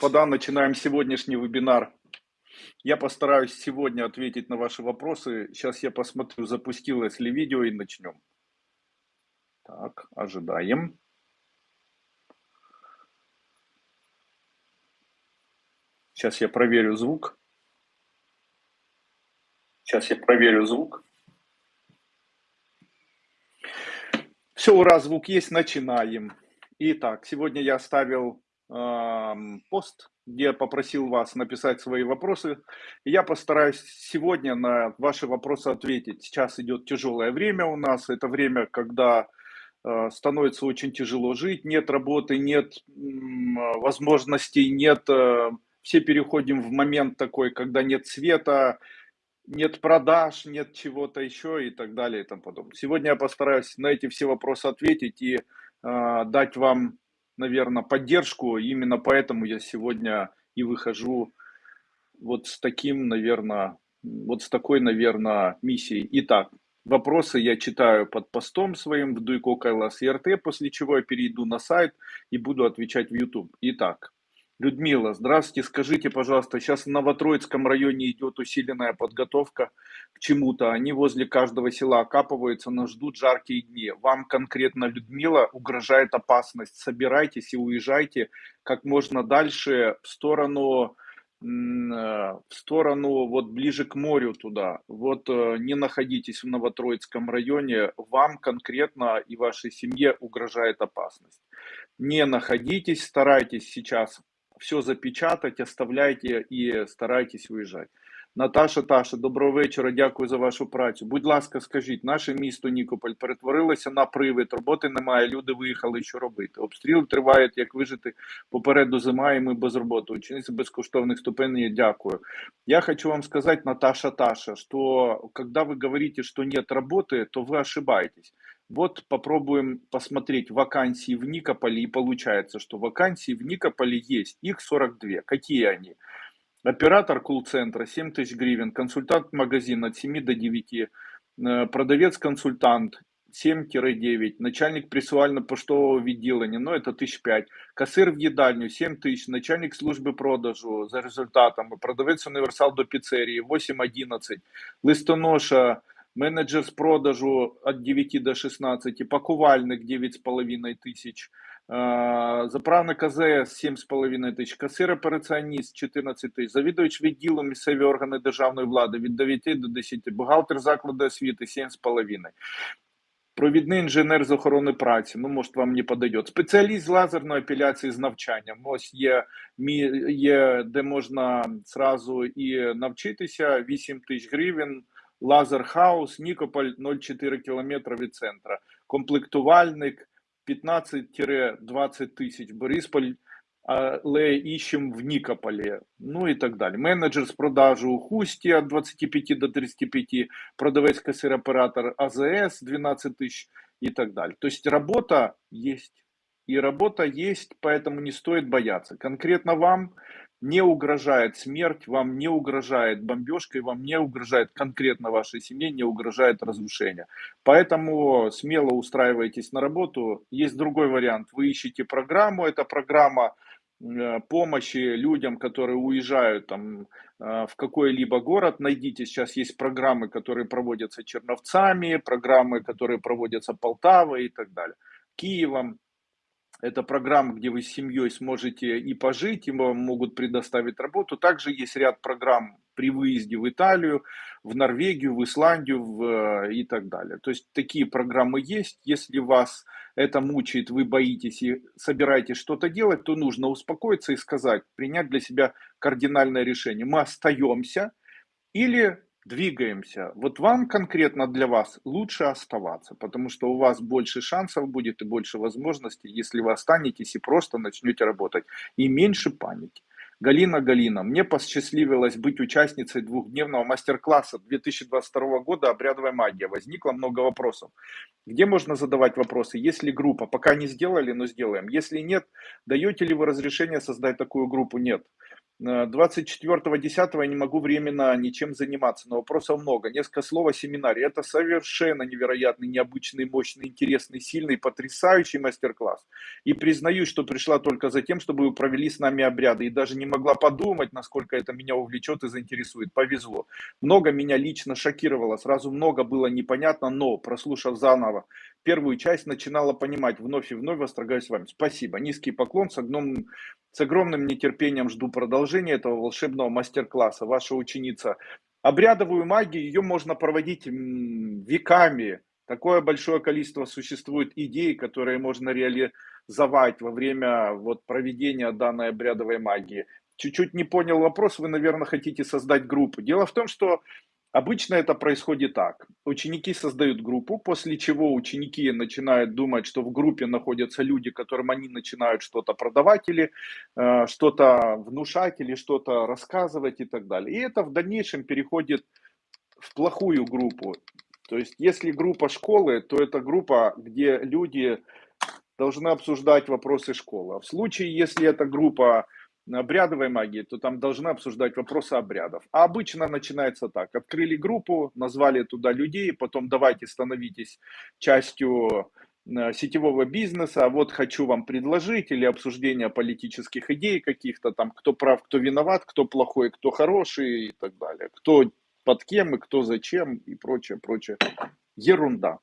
господа, начинаем сегодняшний вебинар. Я постараюсь сегодня ответить на ваши вопросы. Сейчас я посмотрю, запустилось ли видео и начнем. Так, ожидаем. Сейчас я проверю звук. Сейчас я проверю звук. Все, ура, звук есть, начинаем. Итак, сегодня я оставил пост, где попросил вас написать свои вопросы. Я постараюсь сегодня на ваши вопросы ответить. Сейчас идет тяжелое время у нас. Это время, когда э, становится очень тяжело жить, нет работы, нет возможностей, нет... Э, все переходим в момент такой, когда нет света, нет продаж, нет чего-то еще и так далее и тому подобное. Сегодня я постараюсь на эти все вопросы ответить и э, дать вам наверное, поддержку. Именно поэтому я сегодня и выхожу вот с таким, наверное, вот с такой, наверное, миссией. Итак, вопросы я читаю под постом своим в Дуйко Кайлас РТ, после чего я перейду на сайт и буду отвечать в YouTube. Итак, Людмила, здравствуйте. Скажите, пожалуйста, сейчас в Новотроицком районе идет усиленная подготовка к чему-то. Они возле каждого села окапываются, но ждут жаркие дни. Вам конкретно, Людмила, угрожает опасность. Собирайтесь и уезжайте как можно дальше в сторону э, в сторону вот ближе к морю туда. Вот э, не находитесь в Новотроицком районе, вам конкретно и вашей семье угрожает опасность. Не находитесь, старайтесь сейчас все запечатать, оставляйте і старайтесь виїжджати. Наташа Таша, доброго вечора, дякую за вашу працю. Будь ласка, скажіть, наше місто Нікополь перетворилося на привид, роботи немає, люди виїхали, що робити. Обстріл тривають, як вижити попереду зима, і ми без роботи. Ученицы безкоштовних ступеней, дякую. Я хочу вам сказать, Наташа Таша, что когда вы говорите, что нет работы, то вы ошибаетесь. Вот попробуем посмотреть вакансии в Никополе, и получается, что вакансии в Никополе есть, их 42. Какие они? Оператор колл-центра 7 тысяч гривен, консультант магазина от 7 до 9, э, продавец-консультант 7-9, начальник пресуально-поштового відділення, ну это 1005, касир в їдальню 7 тисяч, начальник служби продажу за результатами, продавець універсал до піцерії 8-11, листоноша менеджер з продажу від 9 до 16, пакувальник 9,5 тисяч, заправник АЗС 7,5 тисяч, касир операціоніст 14 тисяч, завідувач відділу місцеві органи державної влади від 9 до 10, бухгалтер закладу освіти 7,5. Провідний інженер з охорони праці, ну, може, вам не подойдет. Спеціаліст з лазерної епіляції з навчанням. Ось є, є де можна зразу і навчитися 8 тисяч гривень. Лазерхаус, Нікополь 0,4 км від центра, комплектувальник 15-20 тисяч, Борисполь, але іщем в Нікополі, ну і так далі. Менеджер з продажу у Хусті від 25 до 35, продавець касир оператор АЗС 12 тисяч и так далее. То есть работа есть. И работа есть, поэтому не стоит бояться. Конкретно вам не угрожает смерть, вам не угрожает бомбежка, и вам не угрожает конкретно вашей семье, не угрожает разрушение. Поэтому смело устраивайтесь на работу. Есть другой вариант. Вы ищете программу, это программа э, помощи людям, которые уезжают там, э, в какой-либо город. Найдите, сейчас есть программы, которые проводятся Черновцами, программы, которые проводятся Полтавой и так далее. Киевом, это программа, где вы с семьей сможете и пожить, и вам могут предоставить работу. Также есть ряд программ при выезде в Италию, в Норвегию, в Исландию в, э, и так далее. То есть такие программы есть. Если вас это мучает, вы боитесь и собираетесь что-то делать, то нужно успокоиться и сказать, принять для себя кардинальное решение. Мы остаемся или двигаемся. Вот вам конкретно для вас лучше оставаться, потому что у вас больше шансов будет и больше возможностей, если вы останетесь и просто начнете работать. И меньше паники. Галина Галина, мне посчастливилось быть участницей двухдневного мастер-класса 2022 года «Обрядовая магия». Возникло много вопросов. Где можно задавать вопросы? Есть ли группа? Пока не сделали, но сделаем. Если нет, даете ли вы разрешение создать такую группу? Нет. 24.10 я не могу временно ничем заниматься, но вопросов много. Несколько слов о семинаре. Это совершенно невероятный, необычный, мощный, интересный, сильный, потрясающий мастер-класс. И признаюсь, что пришла только за тем, чтобы вы провели с нами обряды. И даже не могла подумать, насколько это меня увлечет и заинтересует. Повезло. Много меня лично шокировало. Сразу много было непонятно, но прослушав заново первую часть, начинала понимать. Вновь и вновь восторгаюсь вами. Спасибо. Низкий поклон с огромным с огромным нетерпением жду продолжения этого волшебного мастер-класса. Ваша ученица. Обрядовую магию, ее можно проводить веками. Такое большое количество существует идей, которые можно реализовать во время вот, проведения данной обрядовой магии. Чуть-чуть не понял вопрос, вы, наверное, хотите создать группу. Дело в том, что Обычно это происходит так. Ученики создают группу, после чего ученики начинают думать, что в группе находятся люди, которым они начинают что-то продавать или э, что-то внушать или что-то рассказывать и так далее. И это в дальнейшем переходит в плохую группу. То есть, если группа школы, то это группа, где люди должны обсуждать вопросы школы. А в случае, если это группа обрядовой магии, то там должны обсуждать вопросы обрядов. А обычно начинается так. Открыли группу, назвали туда людей, потом давайте становитесь частью э, сетевого бизнеса, вот хочу вам предложить, или обсуждение политических идей каких-то там, кто прав, кто виноват, кто плохой, кто хороший и так далее, кто под кем и кто зачем и прочее, прочее. Ерунда.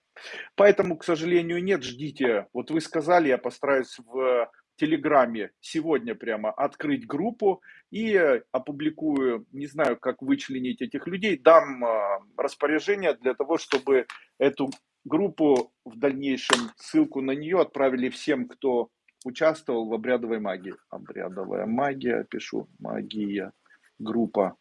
Поэтому, к сожалению, нет, ждите. Вот вы сказали, я постараюсь в Телеграме сегодня прямо открыть группу и опубликую, не знаю, как вычленить этих людей, дам а, распоряжение для того, чтобы эту группу в дальнейшем, ссылку на нее отправили всем, кто участвовал в обрядовой магии. Обрядовая магия, пишу, магия, группа.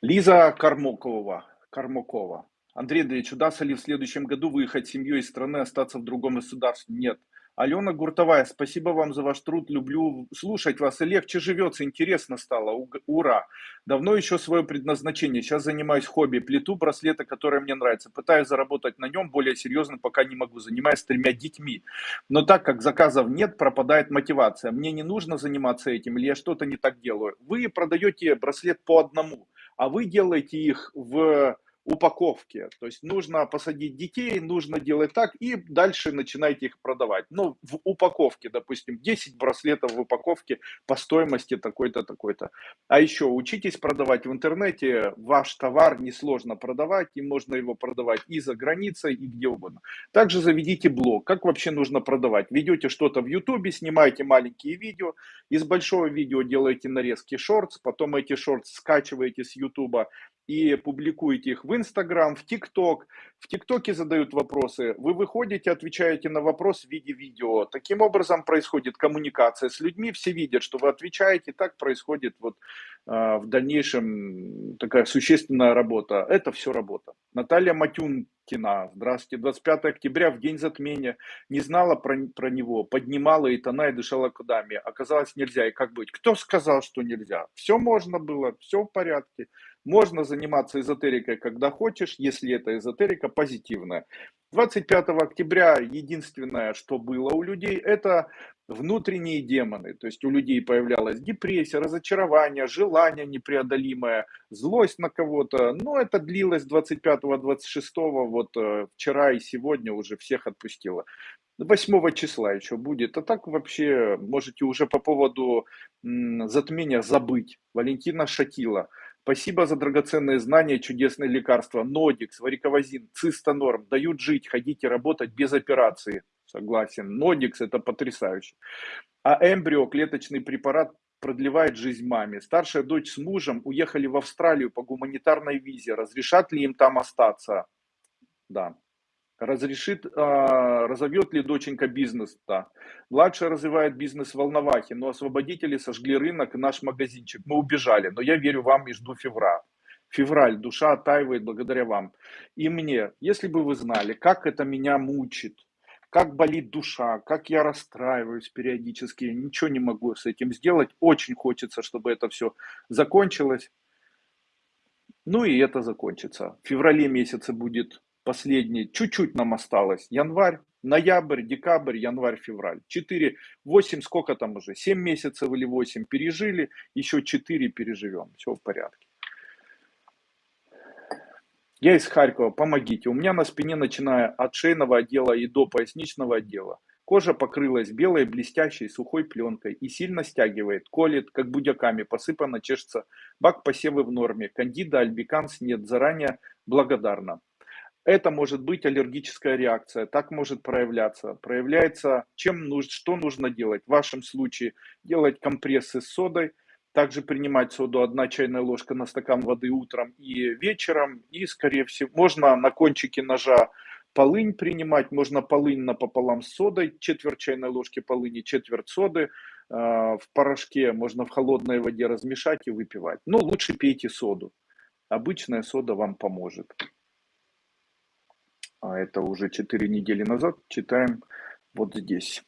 Лиза Кармокова. Кармакова. Андрей Андреевич, удастся ли в следующем году выехать семьей из страны, остаться в другом государстве? Нет. Алена Гуртовая, спасибо вам за ваш труд, люблю слушать вас, и легче живется, интересно стало, ура. Давно еще свое предназначение, сейчас занимаюсь хобби, плету браслеты, которые мне нравятся, пытаюсь заработать на нем, более серьезно пока не могу, занимаюсь тремя детьми. Но так как заказов нет, пропадает мотивация, мне не нужно заниматься этим, или я что-то не так делаю. Вы продаете браслет по одному, а вы делаете их в упаковке. То есть нужно посадить детей, нужно делать так, и дальше начинайте их продавать. Ну, в упаковке, допустим, 10 браслетов в упаковке по стоимости такой-то, такой-то. А еще учитесь продавать в интернете, ваш товар несложно продавать, и можно его продавать и за границей, и где угодно. Также заведите блог, как вообще нужно продавать. Ведете что-то в ютубе, снимаете маленькие видео, из большого видео делаете нарезки шортс, потом эти шортс скачиваете с ютуба, и публикуете их в Инстаграм, в ТикТок. В ТикТоке задают вопросы, вы выходите, отвечаете на вопрос в виде видео. Таким образом происходит коммуникация с людьми, все видят, что вы отвечаете, так происходит вот э, в дальнейшем такая существенная работа. Это все работа. Наталья Матюнкина, здравствуйте, 25 октября, в день затмения, не знала про, про него, поднимала и тона и дышала кодами. Оказалось нельзя, и как быть? Кто сказал, что нельзя? Все можно было, все в порядке. Можно заниматься эзотерикой, когда хочешь, если это эзотерика позитивная. 25 октября единственное, что было у людей, это внутренние демоны. То есть у людей появлялась депрессия, разочарование, желание непреодолимое, злость на кого-то. Но это длилось 25-26, вот э, вчера и сегодня уже всех отпустило. 8 числа еще будет. А так вообще можете уже по поводу затмения забыть. Валентина Шатила. Спасибо за драгоценные знания, чудесные лекарства. Нодикс, вариковазин, цистонорм дают жить, ходить и работать без операции. Согласен. Нодикс это потрясающе. А эмбрио, клеточный препарат, продлевает жизнь маме. Старшая дочь с мужем уехали в Австралию по гуманитарной визе. Разрешат ли им там остаться? Да разрешит, а, разовьет ли доченька бизнес, да. Младшая развивает бизнес в Волновахе, но освободители сожгли рынок и наш магазинчик. Мы убежали, но я верю вам и жду февраля. Февраль, душа оттаивает благодаря вам. И мне, если бы вы знали, как это меня мучит, как болит душа, как я расстраиваюсь периодически, ничего не могу с этим сделать. Очень хочется, чтобы это все закончилось. Ну и это закончится. В феврале месяце будет последний, чуть-чуть нам осталось, январь, ноябрь, декабрь, январь, февраль. 4, 8, сколько там уже, 7 месяцев или 8 пережили, еще 4 переживем, все в порядке. Я из Харькова, помогите. У меня на спине, начиная от шейного отдела и до поясничного отдела, кожа покрылась белой, блестящей, сухой пленкой и сильно стягивает, колет, как будяками, посыпано, чешется. Бак посевы в норме, кандида, альбиканс нет, заранее благодарна. Это может быть аллергическая реакция, так может проявляться. Проявляется, чем нужно, что нужно делать. В вашем случае делать компрессы с содой, также принимать соду 1 чайная ложка на стакан воды утром и вечером. И, скорее всего, можно на кончике ножа полынь принимать. Можно полынь напополам с содой, четверть чайной ложки полыни, четверть соды. Э, в порошке можно в холодной воде размешать и выпивать. Но лучше пейте соду. Обычная сода вам поможет. А это уже 4 недели назад. Читаем вот здесь.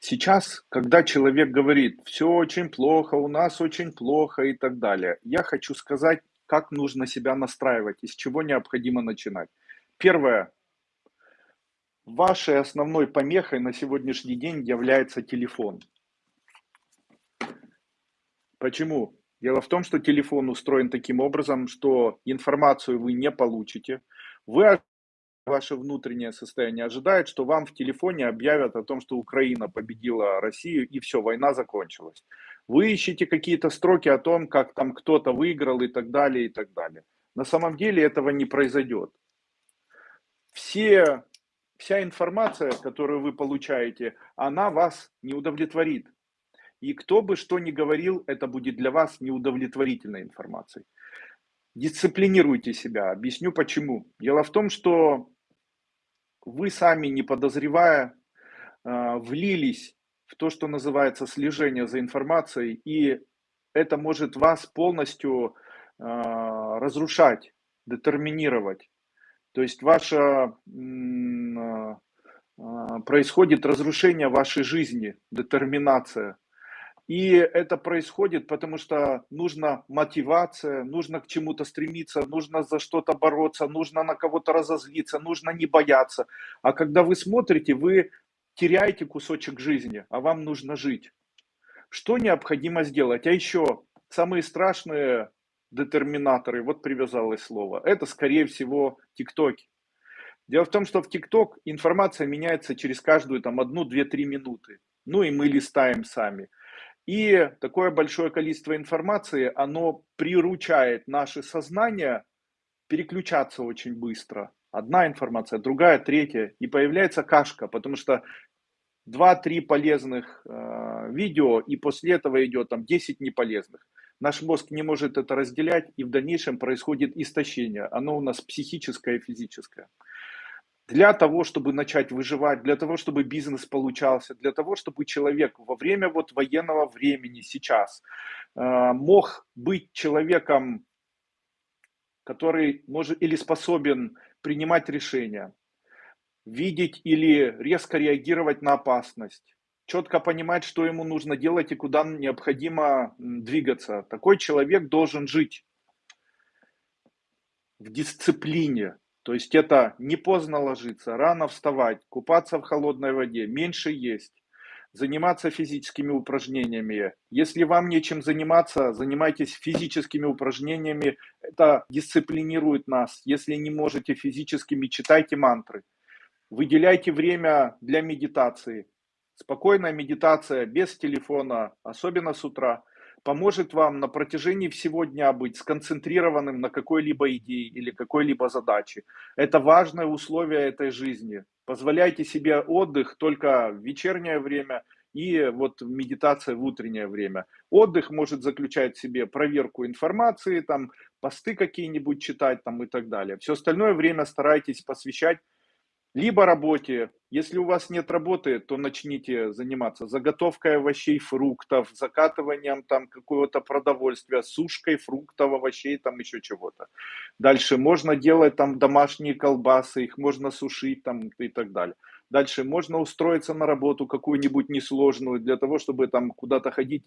Сейчас, когда человек говорит, все очень плохо, у нас очень плохо и так далее, я хочу сказать, как нужно себя настраивать, из чего необходимо начинать. Первое. Вашей основной помехой на сегодняшний день является телефон. Почему? Дело в том, что телефон устроен таким образом, что информацию вы не получите. Вы ваше внутреннее состояние ожидает, что вам в телефоне объявят о том, что Украина победила Россию и все, война закончилась. Вы ищете какие-то строки о том, как там кто-то выиграл и так далее, и так далее. На самом деле этого не произойдет. Все, вся информация, которую вы получаете, она вас не удовлетворит. И кто бы что ни говорил, это будет для вас неудовлетворительной информацией. Дисциплинируйте себя. Объясню почему. Дело в том, что вы сами, не подозревая, а, влились в то, что называется слежение за информацией, и это может вас полностью а, разрушать, детерминировать. То есть ваше а, происходит разрушение вашей жизни, детерминация. И это происходит, потому что нужна мотивация, нужно к чему-то стремиться, нужно за что-то бороться, нужно на кого-то разозлиться, нужно не бояться. А когда вы смотрите, вы теряете кусочек жизни, а вам нужно жить. Что необходимо сделать? А еще самые страшные детерминаторы, вот привязалось слово, это скорее всего ТикТоки. Дело в том, что в ТикТок информация меняется через каждую там одну, две, три минуты. Ну и мы листаем сами. И такое большое количество информации, оно приручает наше сознание переключаться очень быстро. Одна информация, другая, третья. И появляется кашка, потому что 2-3 полезных э, видео, и после этого идет там 10 неполезных. Наш мозг не может это разделять, и в дальнейшем происходит истощение. Оно у нас психическое и физическое для того, чтобы начать выживать, для того, чтобы бизнес получался, для того, чтобы человек во время вот военного времени сейчас э, мог быть человеком, который может или способен принимать решения, видеть или резко реагировать на опасность, четко понимать, что ему нужно делать и куда необходимо двигаться. Такой человек должен жить в дисциплине, то есть это не поздно ложиться, рано вставать, купаться в холодной воде, меньше есть, заниматься физическими упражнениями. Если вам нечем заниматься, занимайтесь физическими упражнениями. Это дисциплинирует нас. Если не можете физическими, читайте мантры. Выделяйте время для медитации. Спокойная медитация без телефона, особенно с утра – поможет вам на протяжении всего дня быть сконцентрированным на какой-либо идее или какой-либо задаче. Это важное условие этой жизни. Позволяйте себе отдых только в вечернее время и вот медитация в утреннее время. Отдых может заключать в себе проверку информации, там, посты какие-нибудь читать там, и так далее. Все остальное время старайтесь посвящать либо работе. Если у вас нет работы, то начните заниматься заготовкой овощей, фруктов, закатыванием там какого-то продовольствия, сушкой фруктов, овощей, там еще чего-то. Дальше можно делать там домашние колбасы, их можно сушить там и так далее. Дальше можно устроиться на работу какую-нибудь несложную для того, чтобы там куда-то ходить.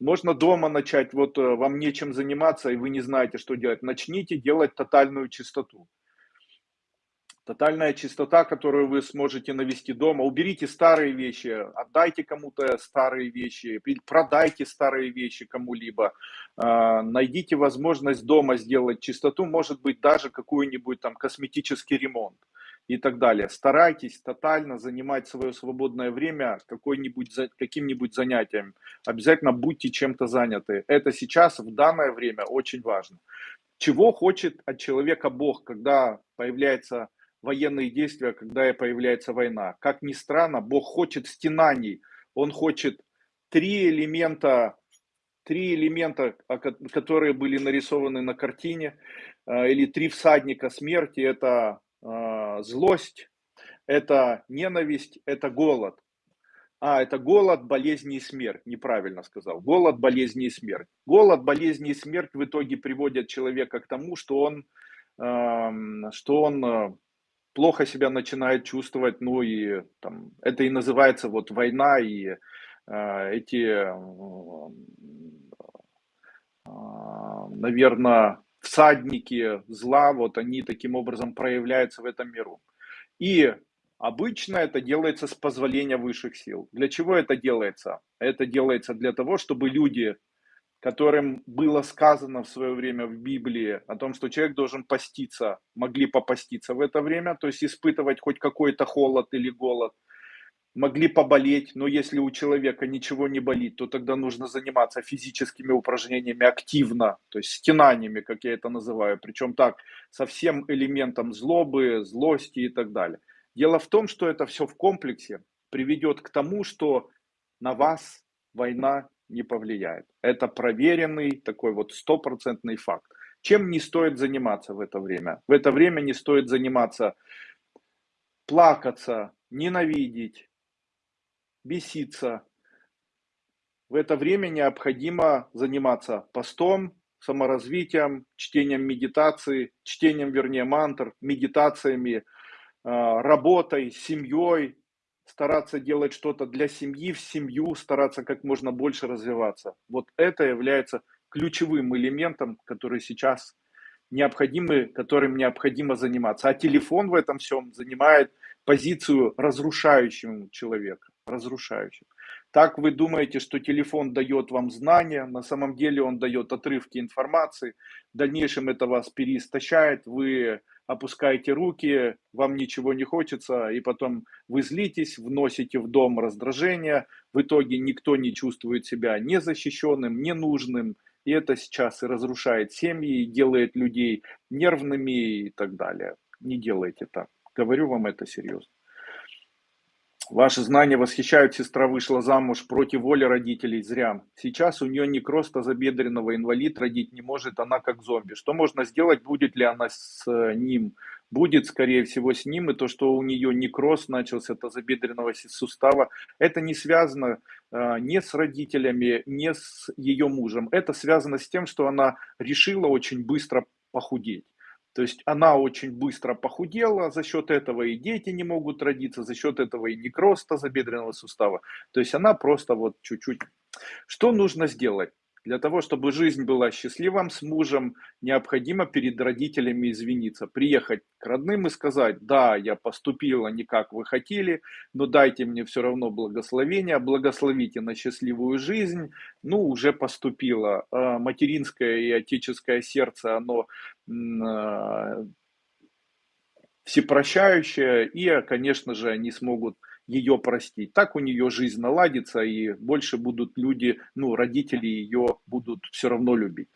Можно дома начать, вот э, вам нечем заниматься и вы не знаете, что делать. Начните делать тотальную чистоту. Тотальная чистота, которую вы сможете навести дома. Уберите старые вещи, отдайте кому-то старые вещи, продайте старые вещи кому-либо. А, найдите возможность дома сделать чистоту, может быть даже какой-нибудь там косметический ремонт и так далее. Старайтесь тотально занимать свое свободное время каким-нибудь занятием. Обязательно будьте чем-то заняты. Это сейчас, в данное время, очень важно. Чего хочет от человека Бог, когда появляется военные действия, когда появляется война. Как ни странно, Бог хочет стенаний, Он хочет три элемента, три элемента, которые были нарисованы на картине, э, или три всадника смерти, это э, злость, это ненависть, это голод. А, это голод, болезни и смерть. Неправильно сказал. Голод, болезни и смерть. Голод, болезни и смерть в итоге приводят человека к тому, что он, что он э, плохо себя начинает чувствовать, ну и там, это и называется вот война, и э, эти, э, э, наверное, всадники зла, вот они таким образом проявляются в этом миру. И обычно это делается с позволения высших сил. Для чего это делается? Это делается для того, чтобы люди которым было сказано в свое время в Библии о том, что человек должен поститься, могли попаститься в это время, то есть испытывать хоть какой-то холод или голод, могли поболеть, но если у человека ничего не болит, то тогда нужно заниматься физическими упражнениями активно, то есть стенаниями, как я это называю, причем так, со всем элементом злобы, злости и так далее. Дело в том, что это все в комплексе приведет к тому, что на вас война не повлияет. Это проверенный такой вот стопроцентный факт. Чем не стоит заниматься в это время? В это время не стоит заниматься плакаться, ненавидеть, беситься. В это время необходимо заниматься постом, саморазвитием, чтением медитации, чтением, вернее, мантр, медитациями, а, работой, семьей, стараться делать что-то для семьи, в семью, стараться как можно больше развиваться. Вот это является ключевым элементом, который сейчас необходимы, которым необходимо заниматься. А телефон в этом всем занимает позицию разрушающего человека, разрушающим. Так вы думаете, что телефон дает вам знания, на самом деле он дает отрывки информации, в дальнейшем это вас переистощает, вы опускаете руки, вам ничего не хочется, и потом вы злитесь, вносите в дом раздражение, в итоге никто не чувствует себя незащищенным, ненужным, и это сейчас и разрушает семьи, и делает людей нервными и так далее. Не делайте так. Говорю вам это серьезно. Ваши знания восхищают, сестра вышла замуж против воли родителей, зря. Сейчас у нее некроз тазобедренного, инвалид родить не может, она как зомби. Что можно сделать, будет ли она с ним? Будет, скорее всего, с ним, и то, что у нее некроз начался тазобедренного сустава, это не связано э, не с родителями, не с ее мужем. Это связано с тем, что она решила очень быстро похудеть. То есть она очень быстро похудела, за счет этого и дети не могут родиться, за счет этого и некроз тазобедренного сустава. То есть она просто вот чуть-чуть. Что нужно сделать? Для того, чтобы жизнь была счастливым с мужем, необходимо перед родителями извиниться, приехать к родным и сказать, да, я поступила не как вы хотели, но дайте мне все равно благословение, благословите на счастливую жизнь, ну, уже поступила. Материнское и отеческое сердце, оно а, всепрощающее, и, конечно же, они смогут ее простить. Так у нее жизнь наладится, и больше будут люди, ну, родители ее будут все равно любить.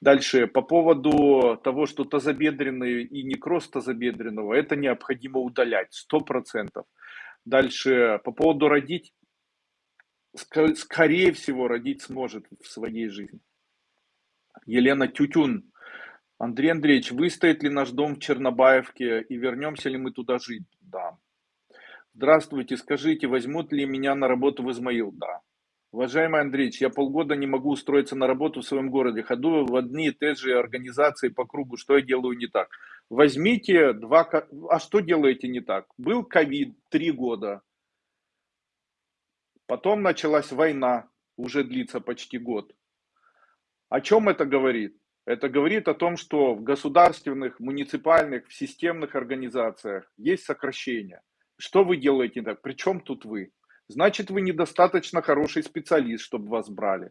Дальше, по поводу того, что тазобедренный и некроз тазобедренного, это необходимо удалять, 100%. Дальше, по поводу родить, скорее всего, родить сможет в своей жизни. Елена Тютюн. Андрей Андреевич, выстоит ли наш дом в Чернобаевке и вернемся ли мы туда жить? Да. Здравствуйте, скажите, возьмут ли меня на работу в Измаил? Да. Уважаемый Андреевич, я полгода не могу устроиться на работу в своем городе. Ходу в одни и те же организации по кругу. Что я делаю не так? Возьмите два... А что делаете не так? Был ковид три года. Потом началась война, уже длится почти год. О чем это говорит? Это говорит о том, что в государственных, муниципальных, в системных организациях есть сокращения. Что вы делаете так? Причем тут вы? Значит, вы недостаточно хороший специалист, чтобы вас брали.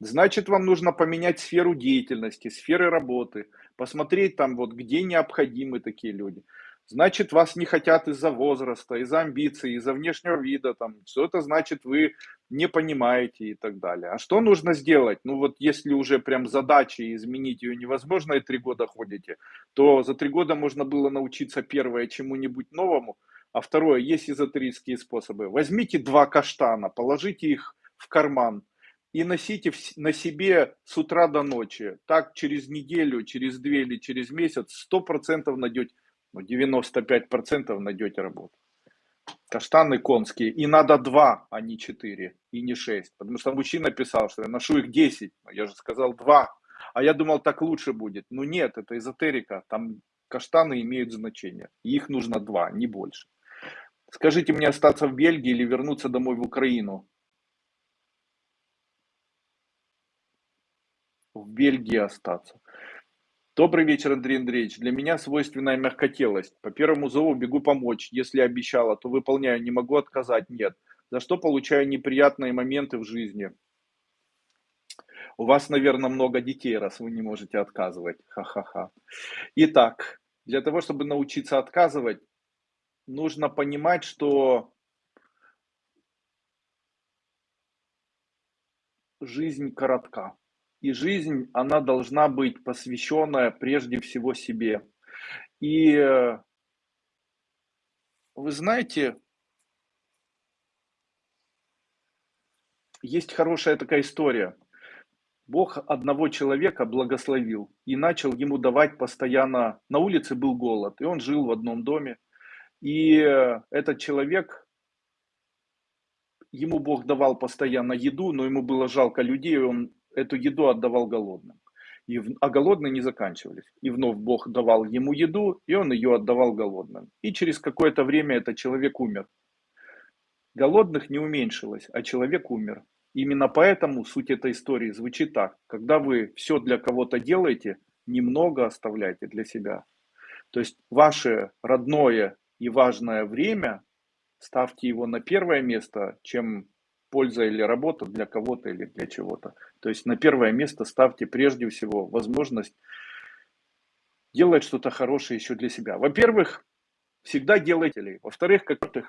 Значит, вам нужно поменять сферу деятельности, сферы работы, посмотреть там вот, где необходимы такие люди. Значит, вас не хотят из-за возраста, из-за амбиций, из-за внешнего вида, там, что это значит, вы не понимаете и так далее. А что нужно сделать? Ну вот если уже прям задачи изменить ее невозможно и три года ходите, то за три года можно было научиться первое чему-нибудь новому, а второе, есть эзотерические способы. Возьмите два каштана, положите их в карман и носите на себе с утра до ночи. Так через неделю, через две или через месяц 100% найдете, ну 95% найдете работу. Каштаны конские. И надо два, а не четыре, и не шесть. Потому что мужчина писал, что я ношу их 10. Я же сказал два. А я думал, так лучше будет. Ну нет, это эзотерика. Там каштаны имеют значение. И их нужно два, не больше. Скажите мне остаться в Бельгии или вернуться домой в Украину? В Бельгии остаться. Добрый вечер, Андрей Андреевич. Для меня свойственная мягкотелость. По первому зову бегу помочь. Если обещала, то выполняю. Не могу отказать. Нет. За что получаю неприятные моменты в жизни. У вас, наверное, много детей, раз вы не можете отказывать. Ха-ха-ха. Итак, для того, чтобы научиться отказывать, нужно понимать, что жизнь коротка. И жизнь, она должна быть посвященная прежде всего себе. И вы знаете, есть хорошая такая история. Бог одного человека благословил и начал ему давать постоянно. На улице был голод, и он жил в одном доме. И этот человек, ему Бог давал постоянно еду, но ему было жалко людей, он эту еду отдавал голодным. И, а голодные не заканчивались. И вновь Бог давал ему еду, и он ее отдавал голодным. И через какое-то время этот человек умер. Голодных не уменьшилось, а человек умер. Именно поэтому суть этой истории звучит так. Когда вы все для кого-то делаете, немного оставляйте для себя. То есть ваше родное и важное время, ставьте его на первое место, чем польза или работа для кого-то или для чего-то. То есть на первое место ставьте прежде всего возможность делать что-то хорошее еще для себя. Во-первых, всегда делайте ли. Во-вторых, как-то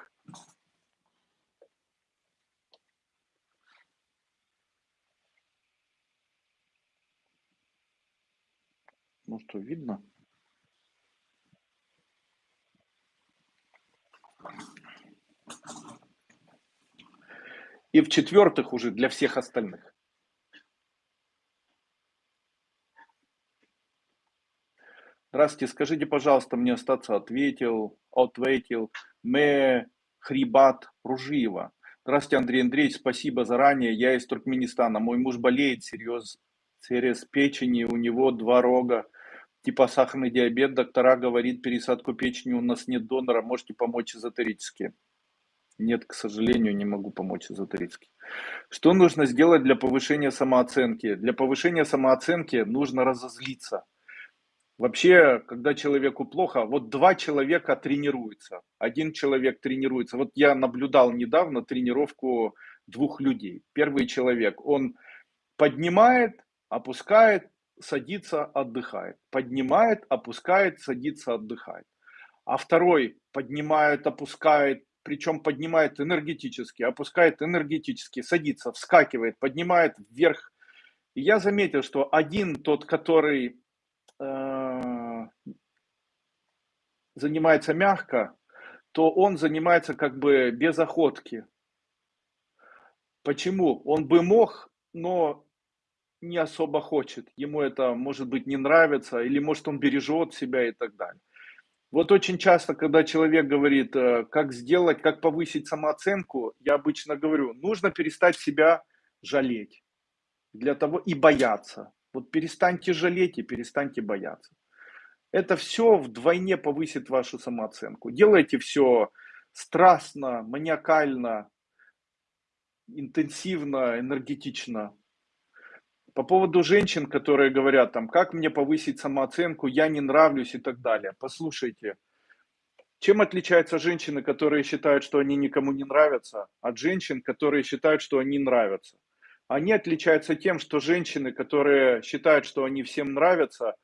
Ну что, видно? И в-четвертых уже для всех остальных. Здравствуйте, скажите, пожалуйста, мне остаться ответил, ответил, мы Хрибат Ружиева. Здравствуйте, Андрей Андреевич, спасибо заранее. Я из Туркменистана. Мой муж болеет серьез, через печени, у него два рога, типа сахарный диабет. Доктора говорит, пересадку печени у нас нет донора, можете помочь эзотерически. Нет, к сожалению, не могу помочь эзотерически. Что нужно сделать для повышения самооценки? Для повышения самооценки нужно разозлиться. Вообще, когда человеку плохо, вот два человека тренируются. Один человек тренируется. Вот я наблюдал недавно тренировку двух людей. Первый человек, он поднимает, опускает, садится, отдыхает. Поднимает, опускает, садится, отдыхает. А второй поднимает, опускает, причем поднимает энергетически, опускает энергетически, садится, вскакивает, поднимает вверх. И я заметил, что один тот, который э, занимается мягко, то он занимается как бы без охотки. Почему? Он бы мог, но не особо хочет. Ему это, может быть, не нравится, или может он бережет себя и так далее. Вот очень часто, когда человек говорит, э, как сделать, как повысить самооценку, я обычно говорю, нужно перестать себя жалеть. Для того и бояться. Вот перестаньте жалеть и перестаньте бояться. Это все вдвойне повысит вашу самооценку. Делайте все страстно, маниакально, интенсивно, энергетично. По поводу женщин, которые говорят там, как мне повысить самооценку, я не нравлюсь и так далее. Послушайте, чем отличаются женщины, которые считают, что они никому не нравятся, от женщин, которые считают, что они нравятся? Они отличаются тем, что женщины, которые считают, что они всем нравятся,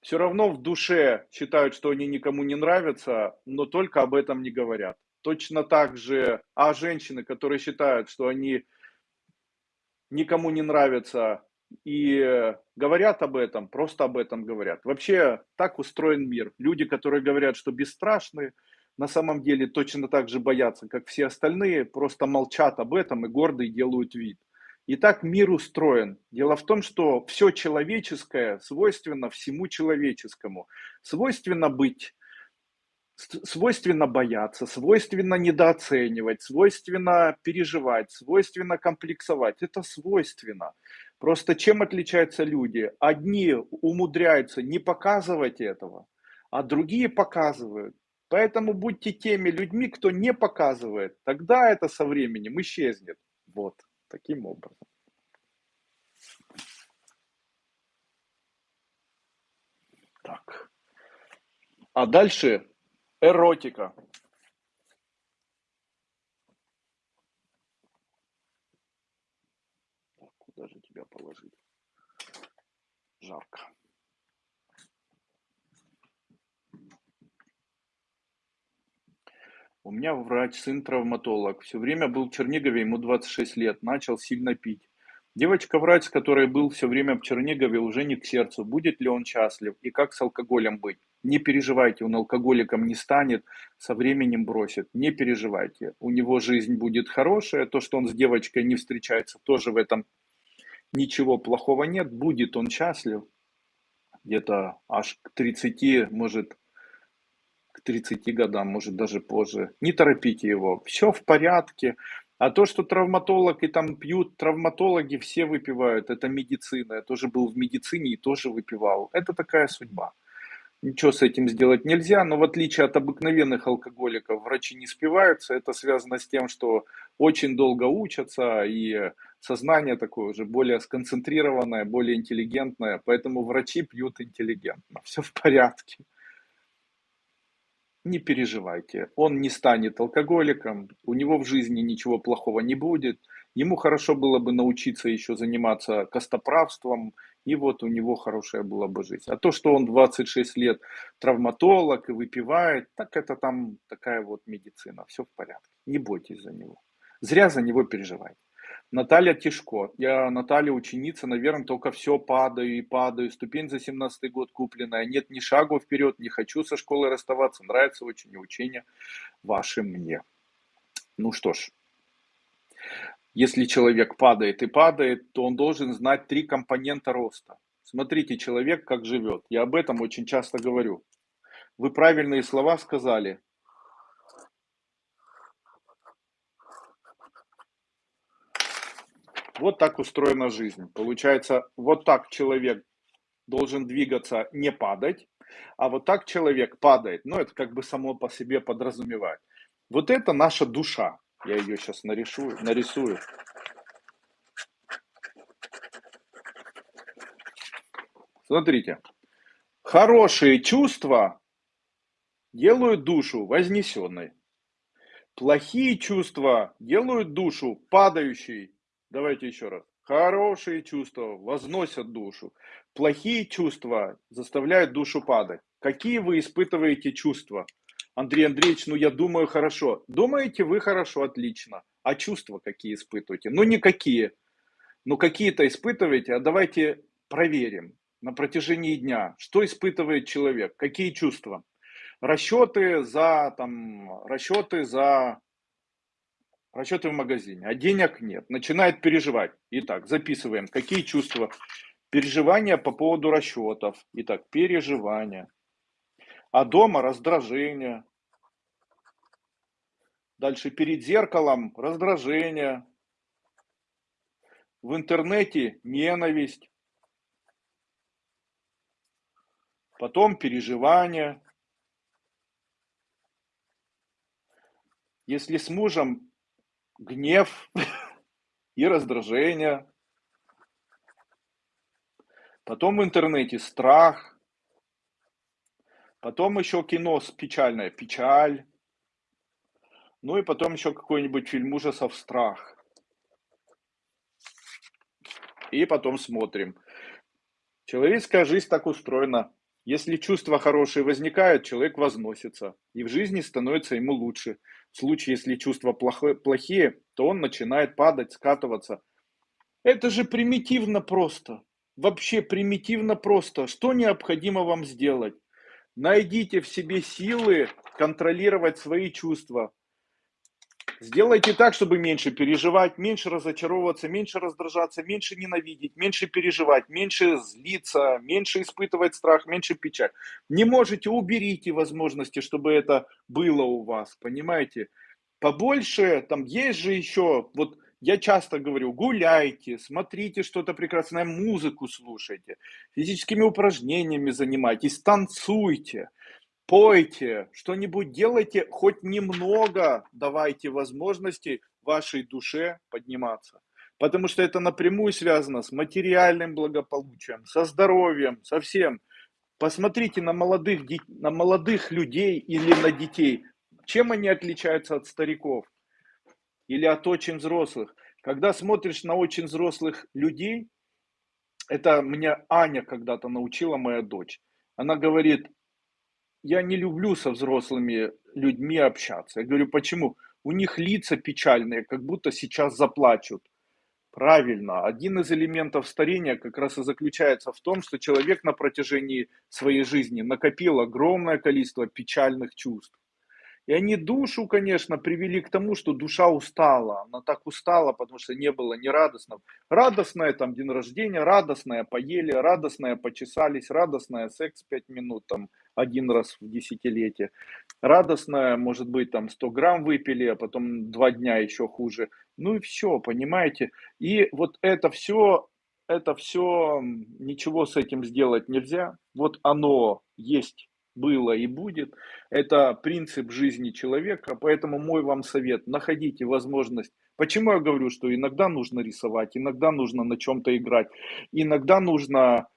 все равно в душе считают, что они никому не нравятся, но только об этом не говорят. Точно так же, а женщины, которые считают, что они никому не нравятся и говорят об этом, просто об этом говорят. Вообще так устроен мир. Люди, которые говорят, что бесстрашны, на самом деле точно так же боятся, как все остальные, просто молчат об этом и гордо делают вид. И так мир устроен. Дело в том, что все человеческое свойственно всему человеческому. Свойственно быть, свойственно бояться, свойственно недооценивать, свойственно переживать, свойственно комплексовать. Это свойственно. Просто чем отличаются люди? Одни умудряются не показывать этого, а другие показывают. Поэтому будьте теми людьми, кто не показывает. Тогда это со временем исчезнет. Вот таким образом. Так. А дальше эротика. Куда же тебя положить? Жарко. У меня врач, сын травматолог. Все время был в Чернигове, ему 26 лет. Начал сильно пить. Девочка-врач, с которой был все время в Чернигове, уже не к сердцу. Будет ли он счастлив и как с алкоголем быть? Не переживайте, он алкоголиком не станет, со временем бросит. Не переживайте. У него жизнь будет хорошая. То, что он с девочкой не встречается, тоже в этом ничего плохого нет. Будет он счастлив. Где-то аж к 30, может, 30 годам, может даже позже. Не торопите его, все в порядке. А то, что травматолог и там пьют, травматологи все выпивают, это медицина. Я тоже был в медицине и тоже выпивал. Это такая судьба. Ничего с этим сделать нельзя, но в отличие от обыкновенных алкоголиков, врачи не спиваются. Это связано с тем, что очень долго учатся, и сознание такое уже более сконцентрированное, более интеллигентное. Поэтому врачи пьют интеллигентно. Все в порядке не переживайте, он не станет алкоголиком, у него в жизни ничего плохого не будет, ему хорошо было бы научиться еще заниматься костоправством, и вот у него хорошая была бы жизнь. А то, что он 26 лет травматолог и выпивает, так это там такая вот медицина, все в порядке, не бойтесь за него. Зря за него переживайте. Наталья Тишко. Я Наталья ученица, наверное, только все падаю и падаю. Ступень за 17 год купленная. Нет ни шагу вперед, не хочу со школой расставаться. Нравится очень учение ваше мне. Ну что ж, если человек падает и падает, то он должен знать три компонента роста. Смотрите, человек как живет. Я об этом очень часто говорю. Вы правильные слова сказали. Вот так устроена жизнь. Получается, вот так человек должен двигаться, не падать, а вот так человек падает. Ну, это как бы само по себе подразумевает. Вот это наша душа. Я ее сейчас нарисую. нарисую. Смотрите. Хорошие чувства делают душу вознесенной. Плохие чувства делают душу падающей Давайте еще раз. Хорошие чувства возносят душу. Плохие чувства заставляют душу падать. Какие вы испытываете чувства? Андрей Андреевич, ну я думаю хорошо. Думаете вы хорошо, отлично. А чувства какие испытываете? Ну никакие. Ну какие-то испытываете, а давайте проверим на протяжении дня, что испытывает человек, какие чувства. Расчеты за, там, расчеты за расчеты в магазине, а денег нет, начинает переживать. Итак, записываем, какие чувства. Переживания по поводу расчетов. Итак, переживания. А дома раздражение. Дальше перед зеркалом раздражение. в интернете ненависть, потом переживания. Если с мужем гнев и раздражение, потом в интернете страх, потом еще кино с печальное, печаль, ну и потом еще какой-нибудь фильм ужасов «Страх». И потом смотрим. Человеческая жизнь так устроена. Если чувства хорошие возникают, человек возносится, и в жизни становится ему лучше. В случае, если чувства плохие, то он начинает падать, скатываться. Это же примитивно просто. Вообще примитивно просто. Что необходимо вам сделать? Найдите в себе силы контролировать свои чувства. Сделайте так, чтобы меньше переживать, меньше разочаровываться, меньше раздражаться, меньше ненавидеть, меньше переживать, меньше злиться, меньше испытывать страх, меньше печаль. Не можете, уберите возможности, чтобы это было у вас, понимаете? Побольше, там есть же еще, вот я часто говорю, гуляйте, смотрите что-то прекрасное, музыку слушайте, физическими упражнениями занимайтесь, танцуйте пойте, что-нибудь делайте, хоть немного давайте возможности вашей душе подниматься. Потому что это напрямую связано с материальным благополучием, со здоровьем, со всем. Посмотрите на молодых, на молодых людей или на детей. Чем они отличаются от стариков или от очень взрослых? Когда смотришь на очень взрослых людей, это меня Аня когда-то научила, моя дочь. Она говорит, я не люблю со взрослыми людьми общаться. Я говорю, почему? У них лица печальные, как будто сейчас заплачут. Правильно. Один из элементов старения как раз и заключается в том, что человек на протяжении своей жизни накопил огромное количество печальных чувств. И они душу, конечно, привели к тому, что душа устала. Она так устала, потому что не было ни радостного. Радостное там день рождения, радостное поели, радостное почесались, радостное секс 5 минут там один раз в десятилетие. Радостное, может быть, там 100 грамм выпили, а потом два дня еще хуже. Ну и все, понимаете. И вот это все, это все, ничего с этим сделать нельзя. Вот оно есть было и будет. Это принцип жизни человека, поэтому мой вам совет, находите возможность. Почему я говорю, что иногда нужно рисовать, иногда нужно на чем-то играть, иногда нужно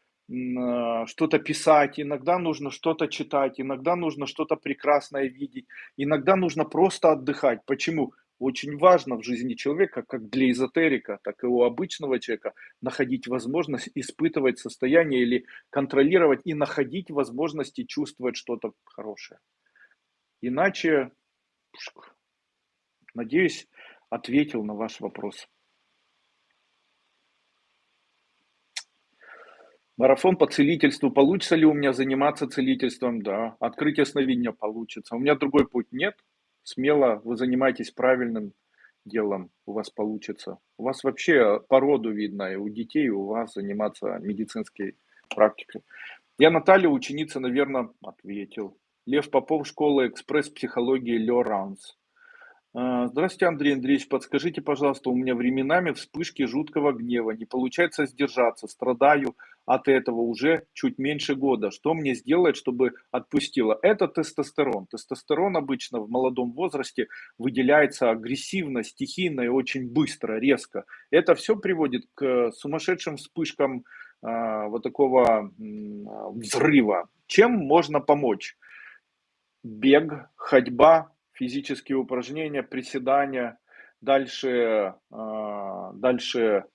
что-то писать, иногда нужно что-то читать, иногда нужно что-то прекрасное видеть, иногда нужно просто отдыхать. Почему? очень важно в жизни человека, как для эзотерика, так и у обычного человека, находить возможность испытывать состояние или контролировать и находить возможности чувствовать что-то хорошее. Иначе, надеюсь, ответил на ваш вопрос. Марафон по целительству. Получится ли у меня заниматься целительством? Да. Открытие сновидения получится. У меня другой путь нет смело вы занимаетесь правильным делом, у вас получится. У вас вообще по роду видно, и у детей, и у вас заниматься медицинской практикой. Я Наталья, ученица, наверное, ответил. Лев Попов, школа экспресс-психологии Леранс. А, здравствуйте, Андрей Андреевич. Подскажите, пожалуйста, у меня временами вспышки жуткого гнева. Не получается сдержаться. Страдаю от этого уже чуть меньше года. Что мне сделать, чтобы отпустило? Это тестостерон. Тестостерон обычно в молодом возрасте выделяется агрессивно, стихийно и очень быстро, резко. Это все приводит к сумасшедшим вспышкам э, вот такого э, взрыва. Чем можно помочь? Бег, ходьба, физические упражнения, приседания. Дальше, а, дальше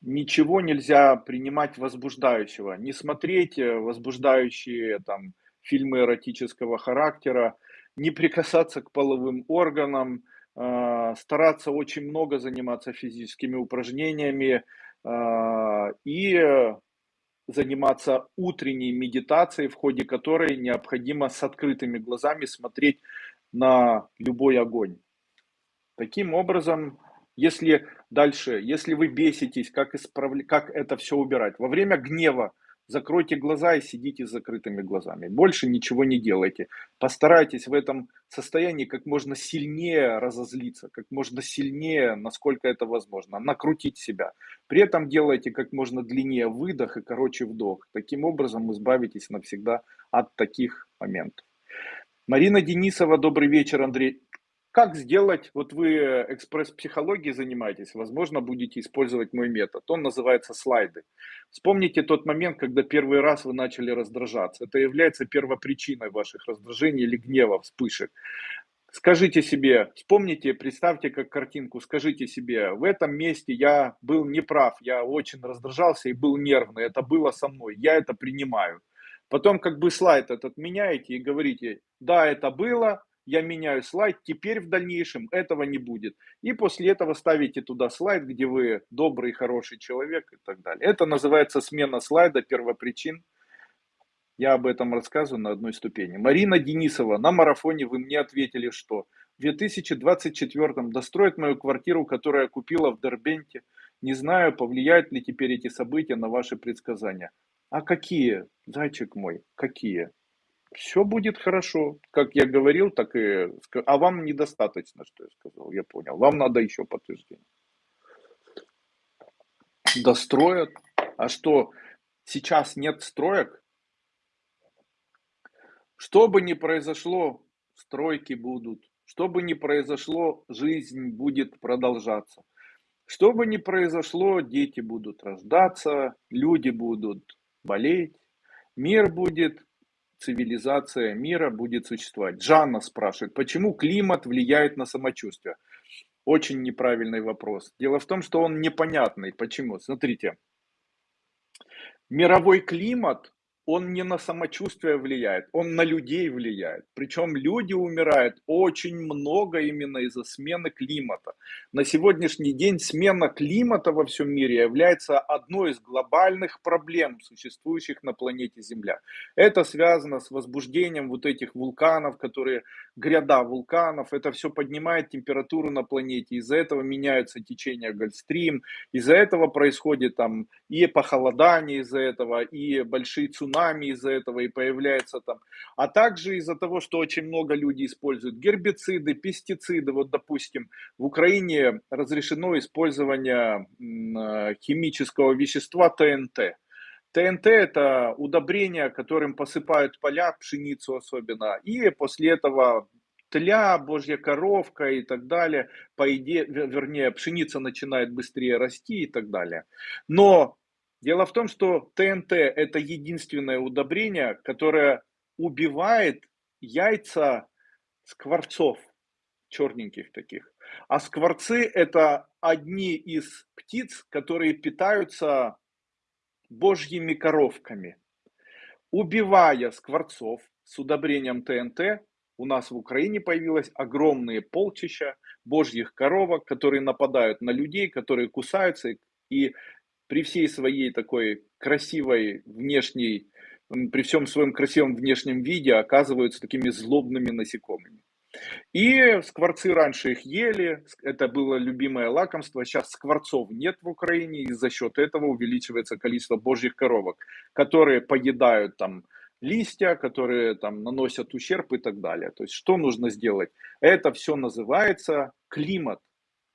ничего нельзя принимать возбуждающего. Не смотреть возбуждающие там, фильмы эротического характера, не прикасаться к половым органам, а, стараться очень много заниматься физическими упражнениями и заниматься утренней медитацией, в ходе которой необходимо с открытыми глазами смотреть на любой огонь. Таким образом, если дальше, если вы беситесь, как, исправля... как это все убирать? Во время гнева закройте глаза и сидите с закрытыми глазами. Больше ничего не делайте. Постарайтесь в этом состоянии как можно сильнее разозлиться, как можно сильнее, насколько это возможно, накрутить себя. При этом делайте как можно длиннее выдох и короче вдох. Таким образом избавитесь навсегда от таких моментов. Марина Денисова, добрый вечер, Андрей. Как сделать, вот вы экспресс-психологией занимаетесь, возможно, будете использовать мой метод. Он называется слайды. Вспомните тот момент, когда первый раз вы начали раздражаться. Это является первопричиной ваших раздражений или гнева, вспышек. Скажите себе, вспомните, представьте как картинку, скажите себе, в этом месте я был неправ, я очень раздражался и был нервный, это было со мной, я это принимаю. Потом как бы слайд этот меняете и говорите, да, это было, я меняю слайд, теперь в дальнейшем этого не будет. И после этого ставите туда слайд, где вы добрый, хороший человек и так далее. Это называется смена слайда первопричин. Я об этом рассказываю на одной ступени. Марина Денисова, на марафоне вы мне ответили, что в 2024 достроить мою квартиру, которую я купила в Дербенте. Не знаю, повлияют ли теперь эти события на ваши предсказания. А какие, зайчик мой, какие? Все будет хорошо. Как я говорил, так и... А вам недостаточно, что я сказал, я понял. Вам надо еще подтверждение. Достроят. А что, сейчас нет строек? Что бы ни произошло, стройки будут. Что бы ни произошло, жизнь будет продолжаться. Что бы ни произошло, дети будут рождаться, люди будут болеть, мир будет, цивилизация мира будет существовать. Жанна спрашивает, почему климат влияет на самочувствие? Очень неправильный вопрос. Дело в том, что он непонятный. Почему? Смотрите, мировой климат он не на самочувствие влияет, он на людей влияет. Причем люди умирают очень много именно из-за смены климата. На сегодняшний день смена климата во всем мире является одной из глобальных проблем, существующих на планете Земля. Это связано с возбуждением вот этих вулканов, которые, гряда вулканов, это все поднимает температуру на планете, из-за этого меняются течения Гольфстрим, из-за этого происходит там и похолодание из-за этого, и большие цунами, цунами из-за этого и появляется там, а также из-за того, что очень много людей используют гербициды, пестициды. Вот, допустим, в Украине разрешено использование э, химического вещества ТНТ. ТНТ это удобрение, которым посыпают поля, пшеницу особенно, и после этого тля, божья коровка и так далее, по идее, вернее, пшеница начинает быстрее расти и так далее. Но Дело в том, что ТНТ это единственное удобрение, которое убивает яйца скворцов, черненьких таких. А скворцы это одни из птиц, которые питаются божьими коровками. Убивая скворцов с удобрением ТНТ, у нас в Украине появилось огромные полчища божьих коровок, которые нападают на людей, которые кусаются и при всей своей такой красивой внешней, при всем своем красивом внешнем виде оказываются такими злобными насекомыми. И скворцы раньше их ели, это было любимое лакомство. Сейчас скворцов нет в Украине, и за счет этого увеличивается количество божьих коровок, которые поедают там листья, которые там наносят ущерб и так далее. То есть что нужно сделать? Это все называется климат.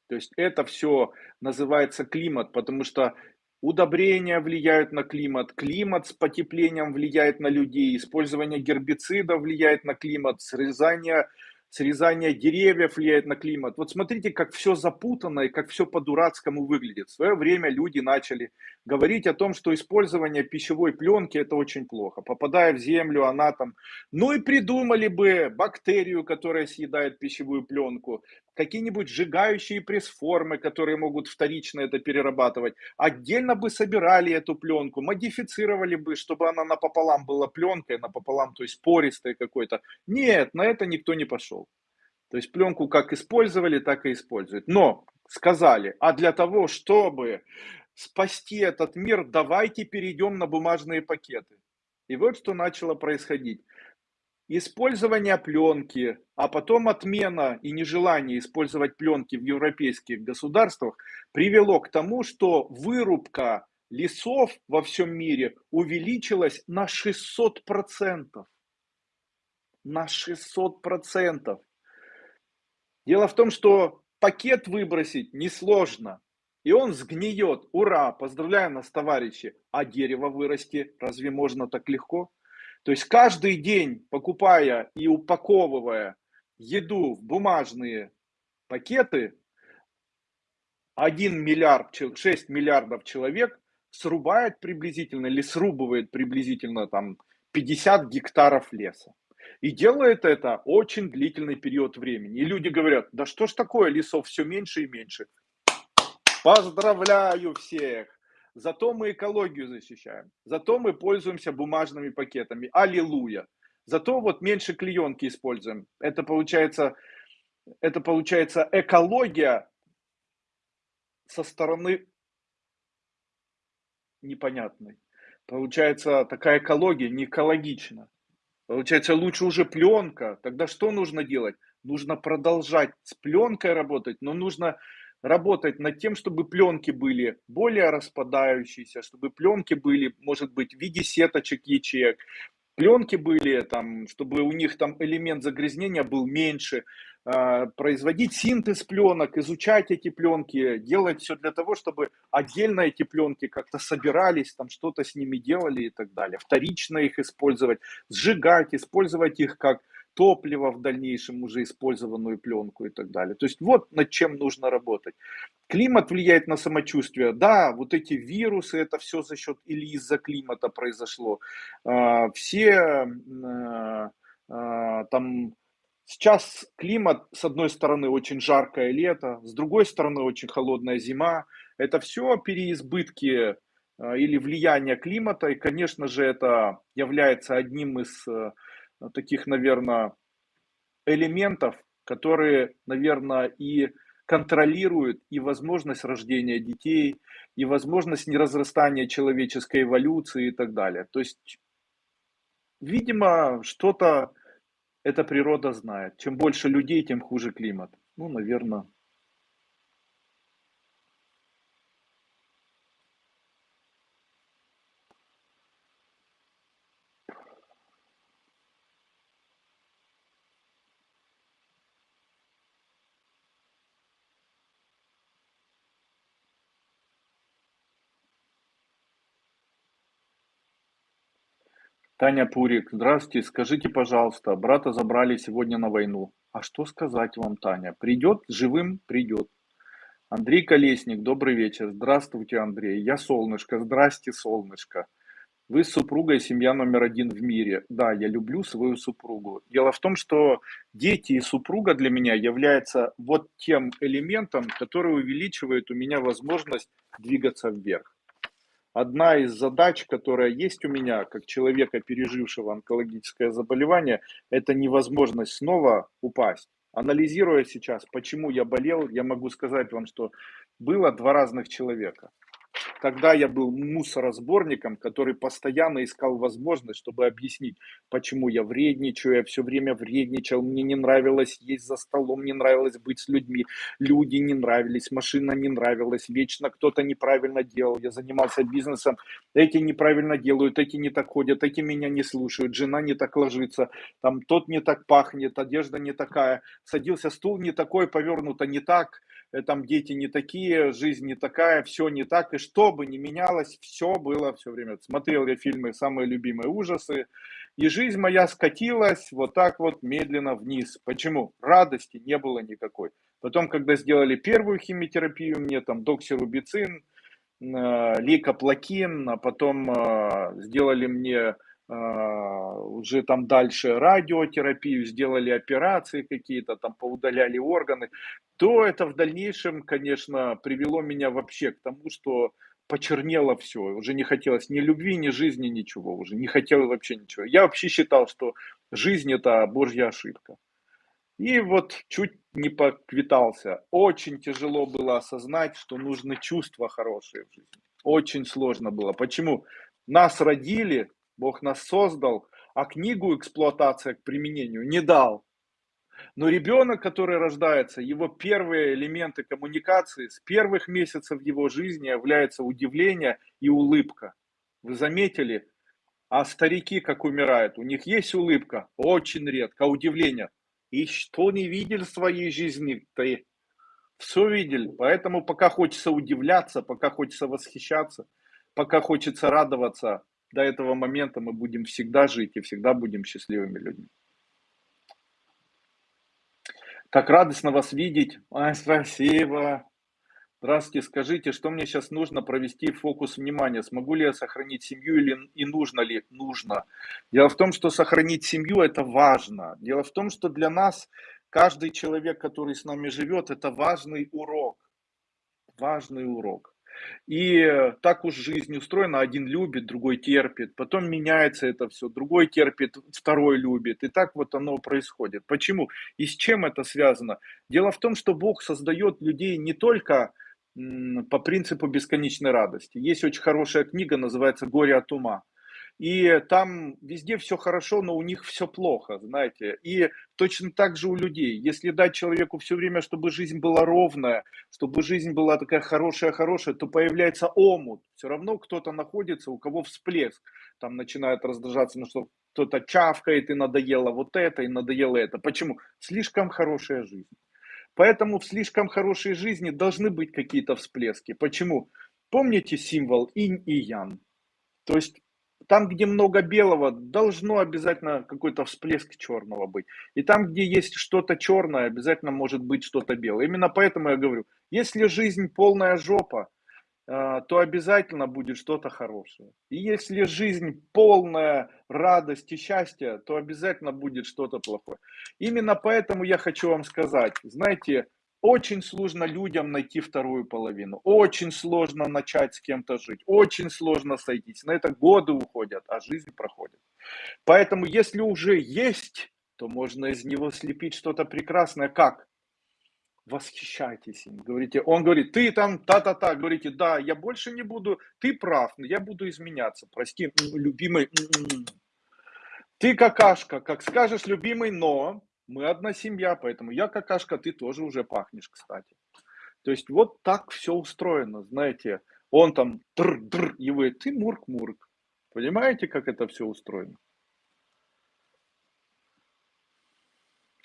То есть это все называется климат, потому что Удобрения влияют на климат, климат с потеплением влияет на людей, использование гербицидов влияет на климат, срезание срезание деревьев влияет на климат. Вот смотрите, как все запутано и как все по-дурацкому выглядит. В свое время люди начали говорить о том, что использование пищевой пленки это очень плохо. Попадая в землю, она там... Ну и придумали бы бактерию, которая съедает пищевую пленку, какие-нибудь сжигающие пресс-формы, которые могут вторично это перерабатывать. Отдельно бы собирали эту пленку, модифицировали бы, чтобы она напополам была пленкой, напополам, то есть пористой какой-то. Нет, на это никто не пошел. То есть пленку как использовали, так и используют. Но сказали, а для того, чтобы спасти этот мир, давайте перейдем на бумажные пакеты. И вот что начало происходить использование пленки, а потом отмена и нежелание использовать пленки в европейских государствах привело к тому, что вырубка лесов во всем мире увеличилось на 600%. На 600%. Дело в том, что пакет выбросить несложно. И он сгниет. Ура! Поздравляю нас, товарищи. А дерево вырасти разве можно так легко? То есть каждый день, покупая и упаковывая еду в бумажные пакеты, 1 миллиард, 6 миллиардов человек срубает приблизительно или срубывает приблизительно там 50 гектаров леса. И делает это очень длительный период времени. И люди говорят, да что ж такое, лесов все меньше и меньше. Поздравляю всех! Зато мы экологию защищаем. Зато мы пользуемся бумажными пакетами. Аллилуйя! Зато вот меньше клеенки используем. Это получается, это получается экология со стороны непонятной. Получается такая экология не экологична. Получается, лучше уже пленка. Тогда что нужно делать? Нужно продолжать с пленкой работать, но нужно работать над тем, чтобы пленки были более распадающиеся, чтобы пленки были, может быть, в виде сеточек ячеек, пленки были, там, чтобы у них там элемент загрязнения был меньше, а, производить синтез пленок, изучать эти пленки, делать все для того, чтобы отдельно эти пленки как-то собирались, там что-то с ними делали и так далее. Вторично их использовать, сжигать, использовать их как топливо в дальнейшем, уже использованную пленку и так далее. То есть вот над чем нужно работать. Климат влияет на самочувствие. Да, вот эти вирусы, это все за счет или из-за климата произошло. А, все а, там Сейчас климат, с одной стороны, очень жаркое лето, с другой стороны, очень холодная зима. Это все переизбытки а, или влияние климата, и, конечно же, это является одним из таких, наверное, элементов, которые, наверное, и контролируют и возможность рождения детей, и возможность неразрастания человеческой эволюции и так далее. То есть, видимо, что-то эта природа знает. Чем больше людей, тем хуже климат. Ну, наверное. Таня Пурик, здравствуйте, скажите, пожалуйста, брата забрали сегодня на войну. А что сказать вам, Таня? Придет, живым придет. Андрей Колесник, добрый вечер. Здравствуйте, Андрей. Я солнышко. Здрасте, солнышко. Вы с супругой семья номер один в мире. Да, я люблю свою супругу. Дело в том, что дети и супруга для меня являются вот тем элементом, который увеличивает у меня возможность двигаться вверх одна из задач, которая есть у меня, как человека, пережившего онкологическое заболевание, это невозможность снова упасть. Анализируя сейчас, почему я болел, я могу сказать вам, что было два разных человека. Тогда я был мусоросборником, который постоянно искал возможность, чтобы объяснить, почему я вредничаю, я все время вредничал, мне не нравилось есть за столом, не нравилось быть с людьми, люди не нравились, машина не нравилась, вечно кто-то неправильно делал, я занимался бизнесом, эти неправильно делают, эти не так ходят, эти меня не слушают, жена не так ложится, там тот не так пахнет, одежда не такая, садился стул не такой, повернуто не так, там дети не такие, жизнь не такая, все не так, и что бы ни менялось, все было все время. Смотрел я фильмы «Самые любимые ужасы», и жизнь моя скатилась вот так вот медленно вниз. Почему? Радости не было никакой. Потом, когда сделали первую химиотерапию, мне там доксирубицин, э, лейкоплакин, а потом э, сделали мне уже там дальше радиотерапию, сделали операции какие-то, там поудаляли органы, то это в дальнейшем, конечно, привело меня вообще к тому, что почернело все, уже не хотелось ни любви, ни жизни, ничего, уже не хотел вообще ничего. Я вообще считал, что жизнь это божья ошибка. И вот чуть не поквитался. Очень тяжело было осознать, что нужны чувства хорошие в жизни. Очень сложно было. Почему? Нас родили, Бог нас создал, а книгу эксплуатация к применению не дал. Но ребенок, который рождается, его первые элементы коммуникации с первых месяцев его жизни являются удивление и улыбка. Вы заметили? А старики как умирают? У них есть улыбка? Очень редко. А удивление? И что не видели в своей жизни ты? Все видели. Поэтому пока хочется удивляться, пока хочется восхищаться, пока хочется радоваться, до этого момента мы будем всегда жить и всегда будем счастливыми людьми. Так радостно вас видеть. Ой, спасибо. Здравствуйте, скажите, что мне сейчас нужно провести фокус внимания? Смогу ли я сохранить семью или и нужно ли? Нужно. Дело в том, что сохранить семью это важно. Дело в том, что для нас каждый человек, который с нами живет, это важный урок. Важный урок. И так уж жизнь устроена, один любит, другой терпит, потом меняется это все, другой терпит, второй любит, и так вот оно происходит. Почему? И с чем это связано? Дело в том, что Бог создает людей не только по принципу бесконечной радости. Есть очень хорошая книга, называется «Горе от ума». И там везде все хорошо, но у них все плохо, знаете. И точно так же у людей. Если дать человеку все время, чтобы жизнь была ровная, чтобы жизнь была такая хорошая-хорошая, то появляется омут. Все равно кто-то находится, у кого всплеск. Там начинает раздражаться, ну что кто-то чавкает, и надоело вот это, и надоело это. Почему? Слишком хорошая жизнь. Поэтому в слишком хорошей жизни должны быть какие-то всплески. Почему? Помните символ инь и ян? То есть там, где много белого, должно обязательно какой-то всплеск черного быть. И там, где есть что-то черное, обязательно может быть что-то белое. Именно поэтому я говорю, если жизнь полная жопа, э, то обязательно будет что-то хорошее. И если жизнь полная радости, счастья, то обязательно будет что-то плохое. Именно поэтому я хочу вам сказать, знаете, очень сложно людям найти вторую половину. Очень сложно начать с кем-то жить. Очень сложно сойтись. На это годы уходят, а жизнь проходит. Поэтому, если уже есть, то можно из него слепить что-то прекрасное. Как? Восхищайтесь им. Говорите, он говорит, ты там та-та-та. Говорите, да, я больше не буду, ты прав, но я буду изменяться. Прости, любимый. Ты какашка, как скажешь, любимый, но мы одна семья, поэтому я какашка, ты тоже уже пахнешь, кстати. То есть вот так все устроено, знаете. Он там др-др, и вы, ты мурк-мурк. Понимаете, как это все устроено?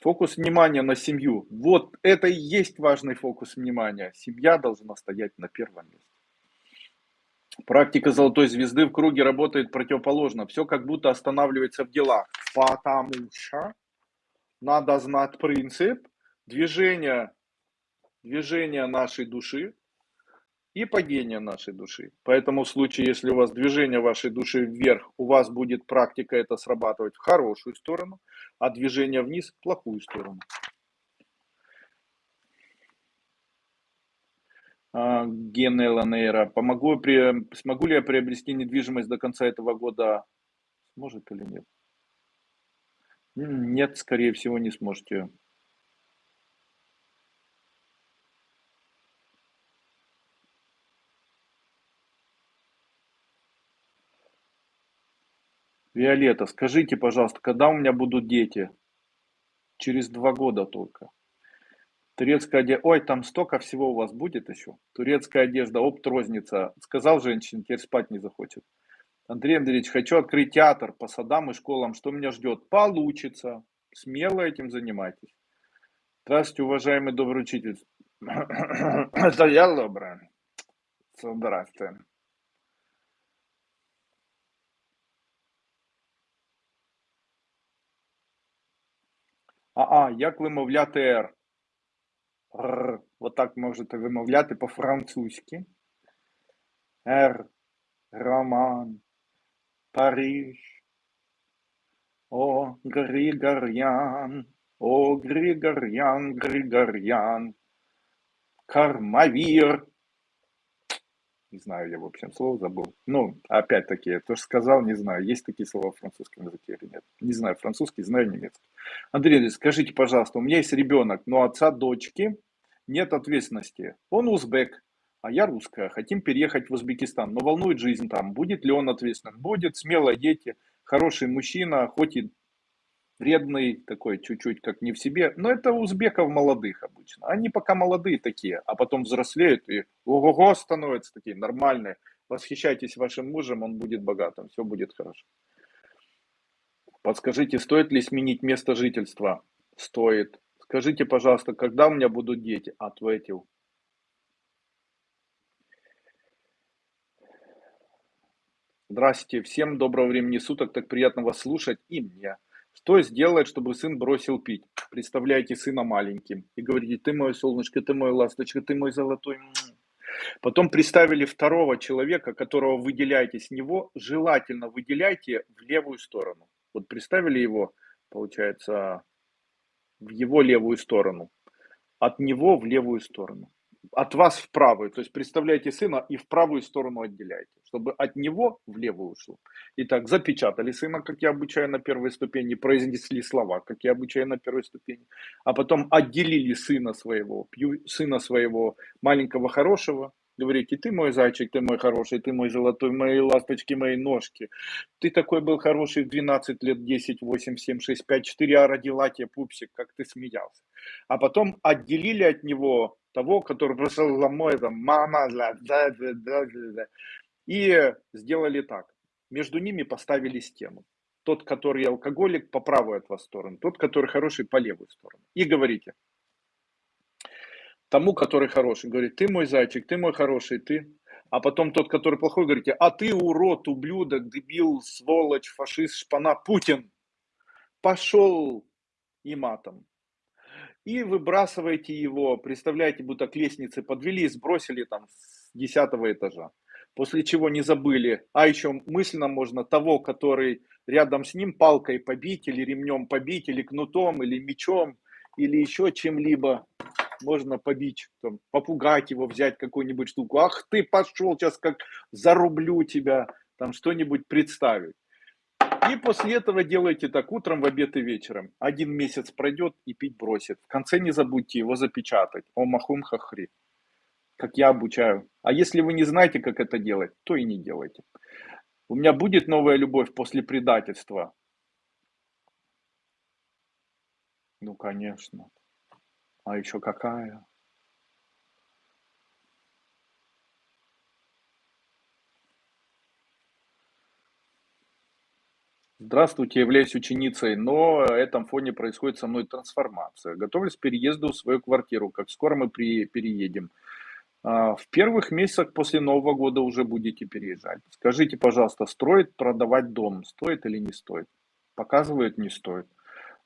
Фокус внимания на семью. Вот это и есть важный фокус внимания. Семья должна стоять на первом месте. Практика золотой звезды в круге работает противоположно. Все как будто останавливается в делах. Потому что надо знать принцип движения, движения нашей души и падения нашей души. Поэтому в случае, если у вас движение вашей души вверх, у вас будет практика это срабатывать в хорошую сторону, а движение вниз в плохую сторону. А, Генела Нейра, помогу, смогу ли я приобрести недвижимость до конца этого года? Может или нет? Нет, скорее всего, не сможете. Виолетта, скажите, пожалуйста, когда у меня будут дети? Через два года только. Турецкая одежда. Ой, там столько всего у вас будет еще. Турецкая одежда, опт розница. Сказал женщине, теперь спать не захочет. Андрей Андреевич, хочу открыть театр по садам и школам. Что меня ждет? Получится. Смело этим занимайтесь. Здравствуйте, уважаемый добрый учитель. Это я добрый. Здравствуйте. А, а, як вимовляти? Р. Вот так можете вимовляти по-французьки. R. Роман. Париж. О, Григорьян, о, Григорьян, Григорьян, Кармавир. Не знаю, я, в общем, слово забыл. Ну, опять-таки, я тоже сказал, не знаю, есть такие слова в французском языке или нет. Не знаю французский, знаю немецкий. Андрей, скажите, пожалуйста, у меня есть ребенок, но отца дочки нет ответственности. Он узбек, а я русская, хотим переехать в Узбекистан, но волнует жизнь там, будет ли он ответственным? Будет, смело дети, хороший мужчина, хоть и вредный, такой чуть-чуть как не в себе. Но это узбеков молодых обычно. Они пока молодые такие, а потом взрослеют и ого-го становятся такие нормальные. Восхищайтесь вашим мужем, он будет богатым, все будет хорошо. Подскажите, стоит ли сменить место жительства? Стоит. Скажите, пожалуйста, когда у меня будут дети? Ответил. Здравствуйте, всем доброго времени суток, так приятно вас слушать и мне. Что сделать, чтобы сын бросил пить? Представляете сына маленьким и говорите, ты мое солнышко, ты мой ласточка, ты мой золотой. Потом представили второго человека, которого выделяете с него, желательно выделяйте в левую сторону. Вот представили его, получается, в его левую сторону, от него в левую сторону от вас в правую. То есть представляете сына и в правую сторону отделяете, чтобы от него в левую ушло. Итак, запечатали сына, как я обучаю на первой ступени, произнесли слова, как я обучаю на первой ступени, а потом отделили сына своего, сына своего маленького хорошего, говорите, ты мой зайчик, ты мой хороший, ты мой золотой, мои ласточки, мои ножки. Ты такой был хороший в 12 лет, 10, 8, 7, 6, 5, 4, а родила тебе пупсик, как ты смеялся. А потом отделили от него того, который просто ломой, там, мама, да, да, да, да. И сделали так. Между ними поставили стену. Тот, который алкоголик, по правую от вас сторону. Тот, который хороший, по левую сторону. И говорите. Тому, который хороший, говорит, ты мой зайчик, ты мой хороший, ты. А потом тот, который плохой, говорите, а ты урод, ублюдок, дебил, сволочь, фашист, шпана, Путин. Пошел и матом и выбрасываете его, представляете, будто к лестнице подвели и сбросили там с десятого этажа. После чего не забыли, а еще мысленно можно того, который рядом с ним палкой побить, или ремнем побить, или кнутом, или мечом, или еще чем-либо можно побить, там, попугать его, взять какую-нибудь штуку. Ах ты пошел, сейчас как зарублю тебя, там что-нибудь представить. И после этого делайте так утром, в обед и вечером. Один месяц пройдет и пить бросит. В конце не забудьте его запечатать. О махум хахри. Как я обучаю. А если вы не знаете, как это делать, то и не делайте. У меня будет новая любовь после предательства. Ну, конечно. А еще какая? Здравствуйте, являюсь ученицей, но на этом фоне происходит со мной трансформация. Готовлюсь к переезду в свою квартиру. Как скоро мы при, переедем? А, в первых месяцах после Нового года уже будете переезжать. Скажите, пожалуйста, строит продавать дом? Стоит или не стоит? Показывает, не стоит.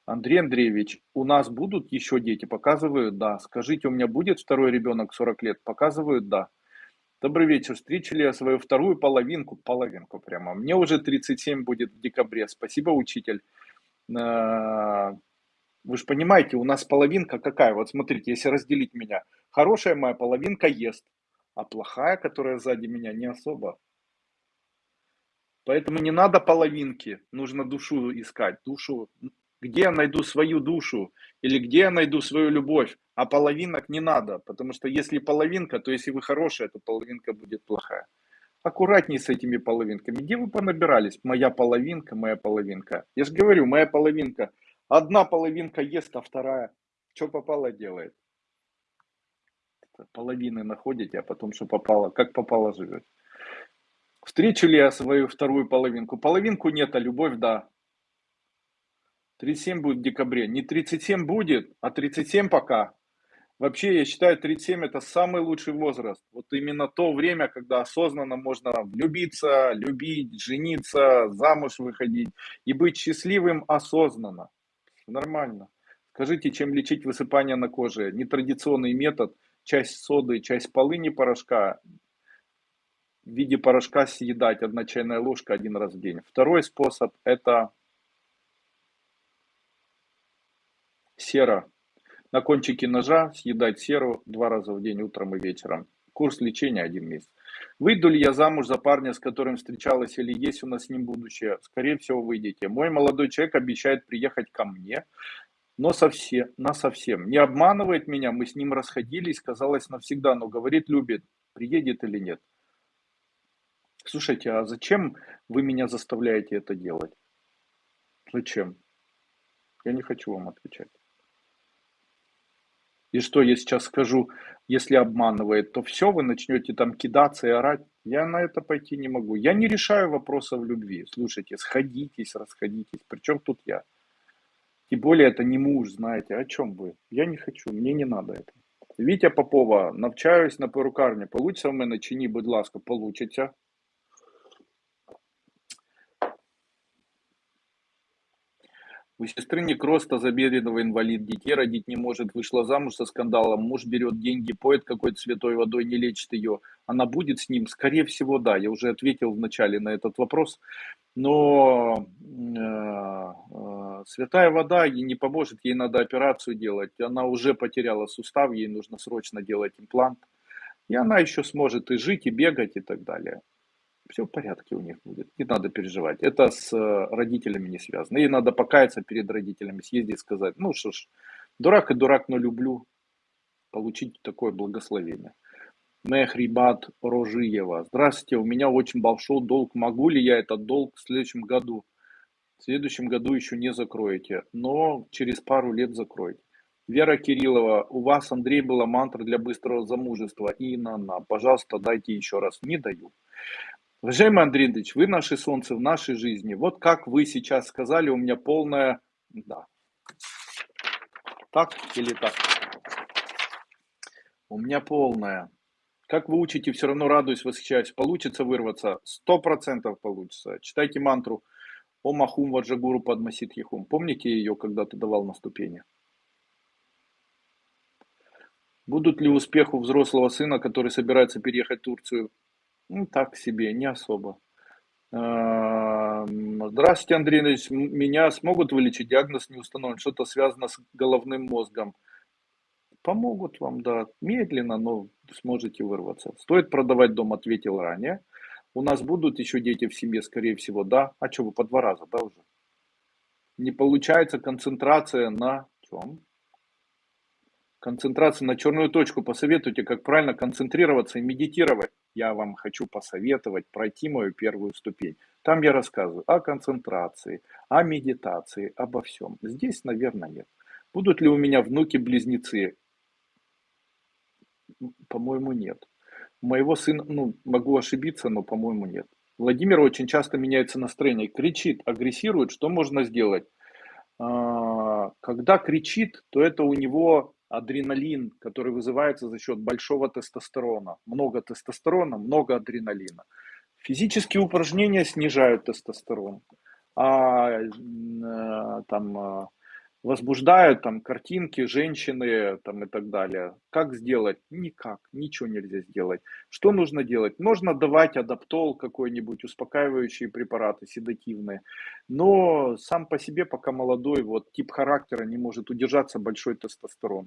Андрей Андреевич, у нас будут еще дети? Показывают, да. Скажите, у меня будет второй ребенок 40 лет? Показывают, да. Добрый вечер. Встречали я свою вторую половинку, половинку прямо. Мне уже 37 будет в декабре. Спасибо, учитель. А, вы же понимаете, у нас половинка какая? Вот смотрите, если разделить меня. Хорошая моя половинка ест, а плохая, которая сзади меня, не особо. Поэтому не надо половинки, нужно душу искать. Душу где я найду свою душу или где я найду свою любовь, а половинок не надо, потому что если половинка, то если вы хорошая, то половинка будет плохая. Аккуратней с этими половинками. Где вы понабирались? Моя половинка, моя половинка. Я же говорю, моя половинка. Одна половинка ест, а вторая что попало делает. Половины находите, а потом что попало, как попало живет. Встречу ли я свою вторую половинку? Половинку нет, а любовь да. 37 будет в декабре. Не 37 будет, а 37 пока. Вообще, я считаю, 37 это самый лучший возраст. Вот именно то время, когда осознанно можно влюбиться, любить, жениться, замуж выходить и быть счастливым осознанно. Нормально. Скажите, чем лечить высыпание на коже? Нетрадиционный метод. Часть соды, часть полыни порошка в виде порошка съедать одна чайная ложка один раз в день. Второй способ это Сера. На кончике ножа съедать серу два раза в день, утром и вечером. Курс лечения один месяц. Выйду ли я замуж за парня, с которым встречалась, или есть у нас с ним будущее? Скорее всего, выйдете. Мой молодой человек обещает приехать ко мне, но совсем, на совсем. Не обманывает меня, мы с ним расходились, казалось навсегда, но говорит, любит, приедет или нет. Слушайте, а зачем вы меня заставляете это делать? Зачем? Я не хочу вам отвечать. И что я сейчас скажу, если обманывает, то все, вы начнете там кидаться и орать. Я на это пойти не могу. Я не решаю вопросов любви. Слушайте, сходитесь, расходитесь. Причем тут я? Тем более это не муж, знаете. О чем вы? Я не хочу, мне не надо это. Вітя Попова, навчаюсь на перукарні. Получиться в мене чи ні, будь ласка, получиться. У сестры некроз тазобедренного инвалид, детей родить не может, вышла замуж со скандалом, муж берет деньги, поет какой-то святой водой, не лечит ее. Она будет с ним? Скорее всего, да. Я уже ответил вначале на этот вопрос. Но э, э, святая вода ей не поможет, ей надо операцию делать. Она уже потеряла сустав, ей нужно срочно делать имплант. И она еще сможет и жить, и бегать, и так далее все в порядке у них будет, не надо переживать. Это с э, родителями не связано. И надо покаяться перед родителями, съездить сказать, ну что ж, дурак и дурак, но люблю, получить такое благословение. Мехрибат Рожиева. Здравствуйте, у меня очень большой долг. Могу ли я этот долг в следующем году? В следующем году еще не закроете, но через пару лет закроете. Вера Кириллова, у вас, Андрей, была мантра для быстрого замужества. И на на. Пожалуйста, дайте еще раз. Не даю. Уважаемый Андрей Андреевич, вы наше солнце в нашей жизни. Вот как вы сейчас сказали, у меня полная... Да. Так или так? У меня полная. Как вы учите, все равно радуюсь, восхищаюсь. Получится вырваться? Сто процентов получится. Читайте мантру Ом Ахум Ваджагуру Падмасит Ехум. Помните ее, когда ты давал на ступени? Будут ли успех у взрослого сына, который собирается переехать в Турцию? Ну, так себе, не особо. Здравствуйте, Андрей Ильич. Меня смогут вылечить? Диагноз не установлен. Что-то связано с головным мозгом. Помогут вам, да. Медленно, но сможете вырваться. Стоит продавать дом, ответил ранее. У нас будут еще дети в семье, скорее всего, да. А что, вы по два раза, да, уже? Не получается концентрация на чем? Концентрация на черную точку. Посоветуйте, как правильно концентрироваться и медитировать. Я вам хочу посоветовать пройти мою первую ступень. Там я рассказываю о концентрации, о медитации, обо всем. Здесь, наверное, нет. Будут ли у меня внуки-близнецы? По-моему, нет. Моего сына, ну, могу ошибиться, но, по-моему, нет. Владимир очень часто меняется настроение, кричит, агрессирует. Что можно сделать? А, когда кричит, то это у него адреналин, который вызывается за счет большого тестостерона. Много тестостерона, много адреналина. Физические упражнения снижают тестостерон, а э, там э, возбуждают там картинки, женщины там и так далее. Как сделать? Никак, ничего нельзя сделать. Что нужно делать? Нужно давать адаптол какой-нибудь, успокаивающие препараты, седативные. Но сам по себе, пока молодой, вот тип характера не может удержаться большой тестостерон.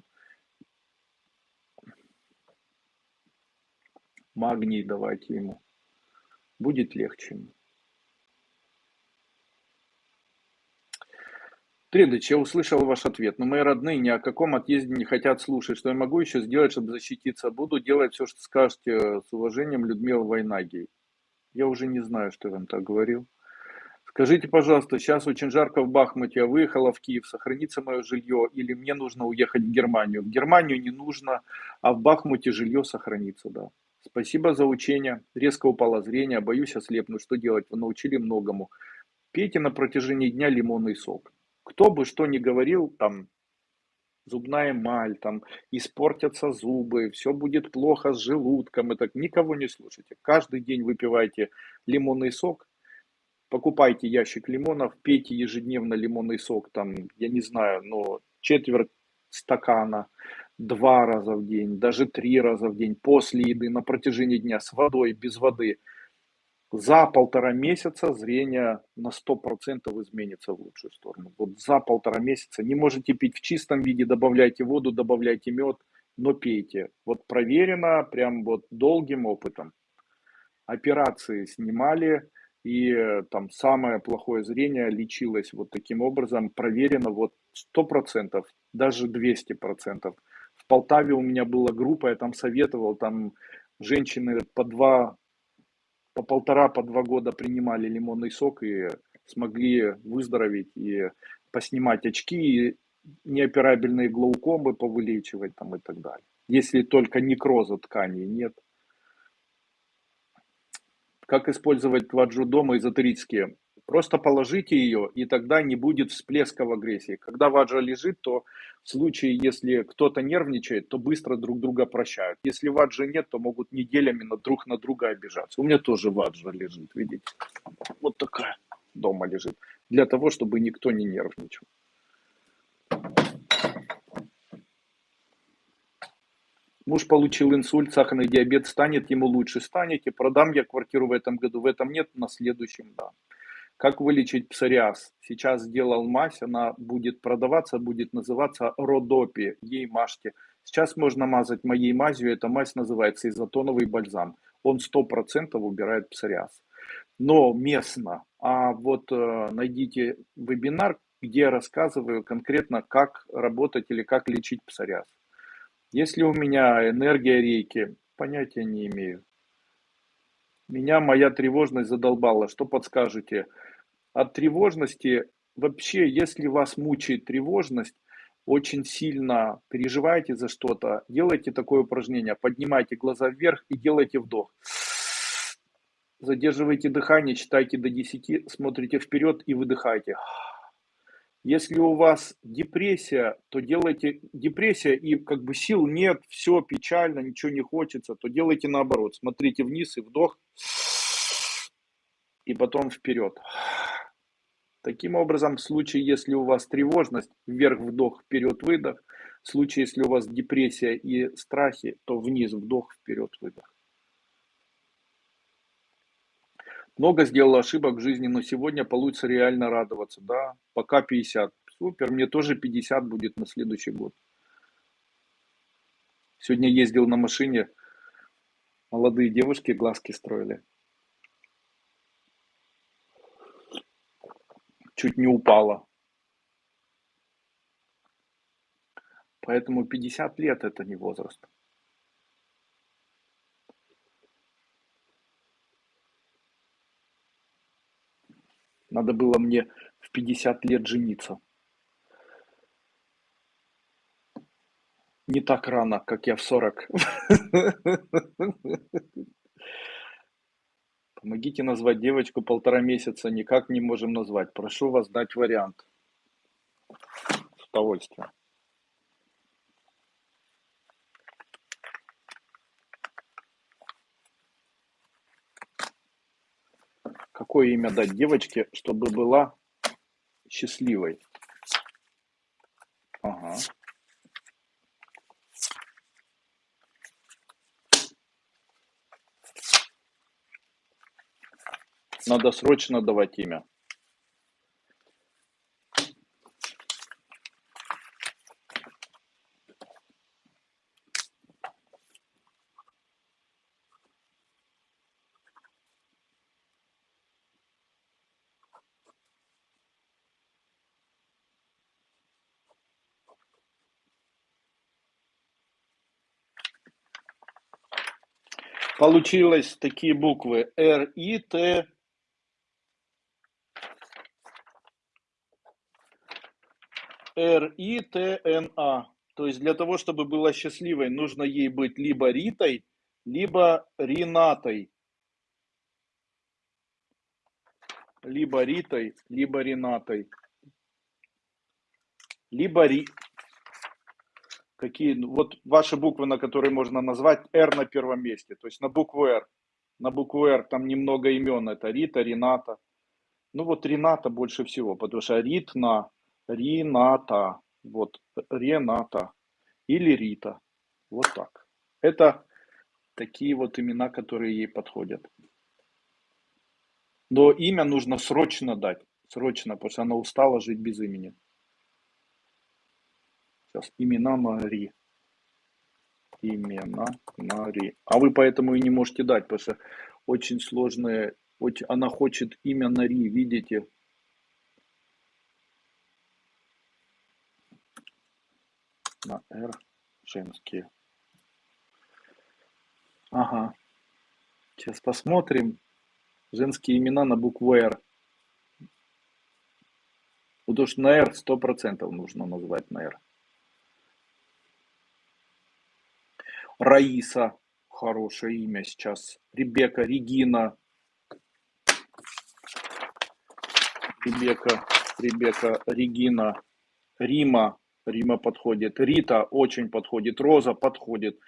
Магний давайте ему. Будет легче ему. Тридыч, я услышал ваш ответ, но мои родные ни о каком отъезде не хотят слушать. Что я могу еще сделать, чтобы защититься? Буду делать все, что скажете. С уважением, Людмила Войнагий. Я уже не знаю, что я вам так говорил. Скажите, пожалуйста, сейчас очень жарко в Бахмуте, я выехала в Киев, сохранится мое жилье или мне нужно уехать в Германию? В Германию не нужно, а в Бахмуте жилье сохранится, да. Спасибо за учение. Резко упало зрение, боюсь ослепнуть. Что делать? Вы научили многому. Пейте на протяжении дня лимонный сок кто бы что ни говорил, там, зубная эмаль, там, испортятся зубы, все будет плохо с желудком, это никого не слушайте. Каждый день выпивайте лимонный сок, покупайте ящик лимонов, пейте ежедневно лимонный сок, там, я не знаю, но четверть стакана, два раза в день, даже три раза в день, после еды, на протяжении дня, с водой, без воды – за полтора месяца зрение на 100% изменится в лучшую сторону. Вот за полтора месяца не можете пить в чистом виде, добавляйте воду, добавляйте мед, но пейте. Вот проверено прям вот долгим опытом. Операции снимали, и там самое плохое зрение лечилось вот таким образом, проверено вот 100%, даже 200%. В Полтаве у меня была группа, я там советовал, там женщины по два по полтора, по два года принимали лимонный сок и смогли выздороветь и поснимать очки, неоперабельные глаукомы повылечивать там и так далее. Если только некроза тканей нет. Как использовать ваджу дома эзотерические? Просто положите ее, и тогда не будет всплеска в агрессии. Когда ваджа лежит, то в случае, если кто-то нервничает, то быстро друг друга прощают. Если ваджа нет, то могут неделями на друг на друга обижаться. У меня тоже ваджа лежит, видите? Вот такая дома лежит. Для того, чтобы никто не нервничал. Муж получил инсульт, сахарный диабет, станет ему лучше, станете, продам я квартиру в этом году, в этом нет, на следующем да. Как вылечить псориаз? Сейчас сделал мазь, она будет продаваться, будет называться Родопи, ей мажьте. Сейчас можно мазать моей мазью, эта мазь называется изотоновый бальзам. Он 100% убирает псориаз. Но местно. А вот э, найдите вебинар, где я рассказываю конкретно, как работать или как лечить псориаз. Если у меня энергия рейки, понятия не имею. Меня моя тревожность задолбала. Что подскажете? От тревожности, вообще, если вас мучает тревожность, очень сильно переживаете за что-то, делайте такое упражнение. Поднимайте глаза вверх и делайте вдох. Задерживайте дыхание, читайте до 10, смотрите вперед и выдыхайте. Если у вас депрессия, то делайте депрессия и как бы сил нет, все печально, ничего не хочется, то делайте наоборот. Смотрите вниз и вдох, и потом вперед. Таким образом, в случае, если у вас тревожность, вверх вдох, вперед выдох. В случае, если у вас депрессия и страхи, то вниз вдох, вперед выдох. Много сделал ошибок в жизни, но сегодня получится реально радоваться. Да, пока 50. Супер, мне тоже 50 будет на следующий год. Сегодня ездил на машине, молодые девушки глазки строили. Чуть не упала. Поэтому 50 лет это не возраст. Надо было мне в 50 лет жениться. Не так рано, как я в 40. Помогите назвать девочку полтора месяца. Никак не можем назвать. Прошу вас дать вариант. С удовольствием. Какое имя дать девочке, чтобы была счастливой. Ага. Надо срочно давать имя. Получилось такие буквы Р, И, Т, Р, И, Т, Н, А. То есть для того, чтобы была счастливой, нужно ей быть либо Ритой, либо Ринатой. Либо Ритой, либо Ренатой. Либо Ри... Какие, ну, вот ваши буквы, на которые можно назвать, R на первом месте, то есть на букву R. На букву R там немного имен, это Рита, Рената. Ну вот Рената больше всего, потому что Ритна, Рината, вот Рената или Рита, вот так. Это такие вот имена, которые ей подходят. Но имя нужно срочно дать, срочно, потому что она устала жить без имени. Сейчас, имена Мари. Имена Мари. А вы поэтому и не можете дать, потому что очень сложное. Она хочет имя Нари, видите? На Р женские. Ага. Сейчас посмотрим. Женские имена на букву Р. Потому что на R 100% нужно назвать на R. Раиса, хорошее имя сейчас. Ребека, Регина. Ребека, Ребека, Регина, Рима, Рима подходит. Рита очень подходит. Роза подходит.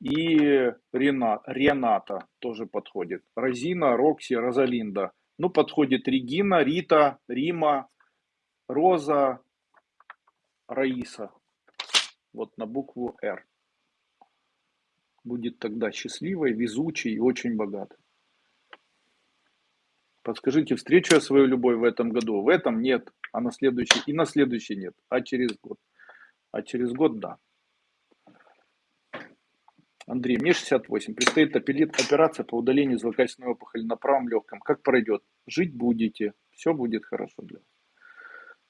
И Рена, Рената тоже подходит. Розина, Рокси, Розалинда. Ну, подходит Регина, Рита, Рима, Роза, Раиса. Вот на букву «Р» будет тогда счастливой, везучей и очень богатой. Подскажите, встречу я свою любовь в этом году? В этом нет, а на следующий и на следующий нет, а через год. А через год да. Андрей, мне 68. Предстоит операция по удалению злокачественной опухоли на правом легком. Как пройдет? Жить будете. Все будет хорошо для вас.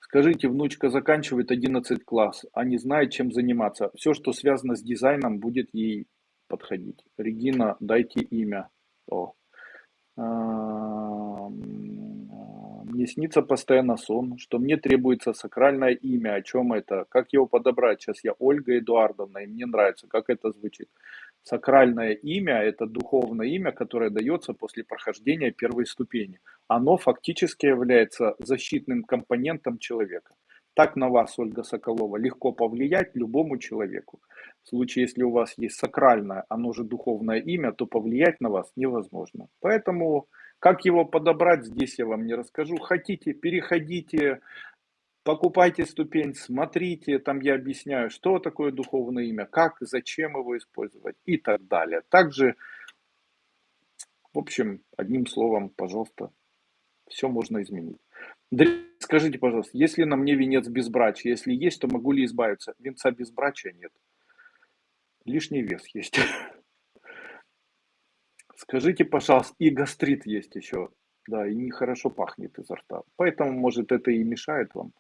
Скажите, внучка заканчивает 11 класс, а не знает, чем заниматься. Все, что связано с дизайном, будет ей подходить. Регина, дайте имя. О. А, мне снится постоянно сон, что мне требуется сакральное имя. О чем это? Как его подобрать? Сейчас я Ольга Эдуардовна, и мне нравится, как это звучит. Сакральное имя – это духовное имя, которое дается после прохождения первой ступени. Оно фактически является защитным компонентом человека. Так на вас, Ольга Соколова, легко повлиять любому человеку. В случае, если у вас есть сакральное, оно же духовное имя, то повлиять на вас невозможно. Поэтому, как его подобрать, здесь я вам не расскажу. Хотите, переходите, покупайте ступень, смотрите, там я объясняю, что такое духовное имя, как, зачем его использовать и так далее. Также, в общем, одним словом, пожалуйста, все можно изменить. Скажите, пожалуйста, если на мне венец безбрачия, если есть, то могу ли избавиться? Венца безбрачия нет. Лишний вес есть. Скажите, пожалуйста, и гастрит есть еще. Да, и нехорошо пахнет изо рта. Поэтому, может, это и мешает вам.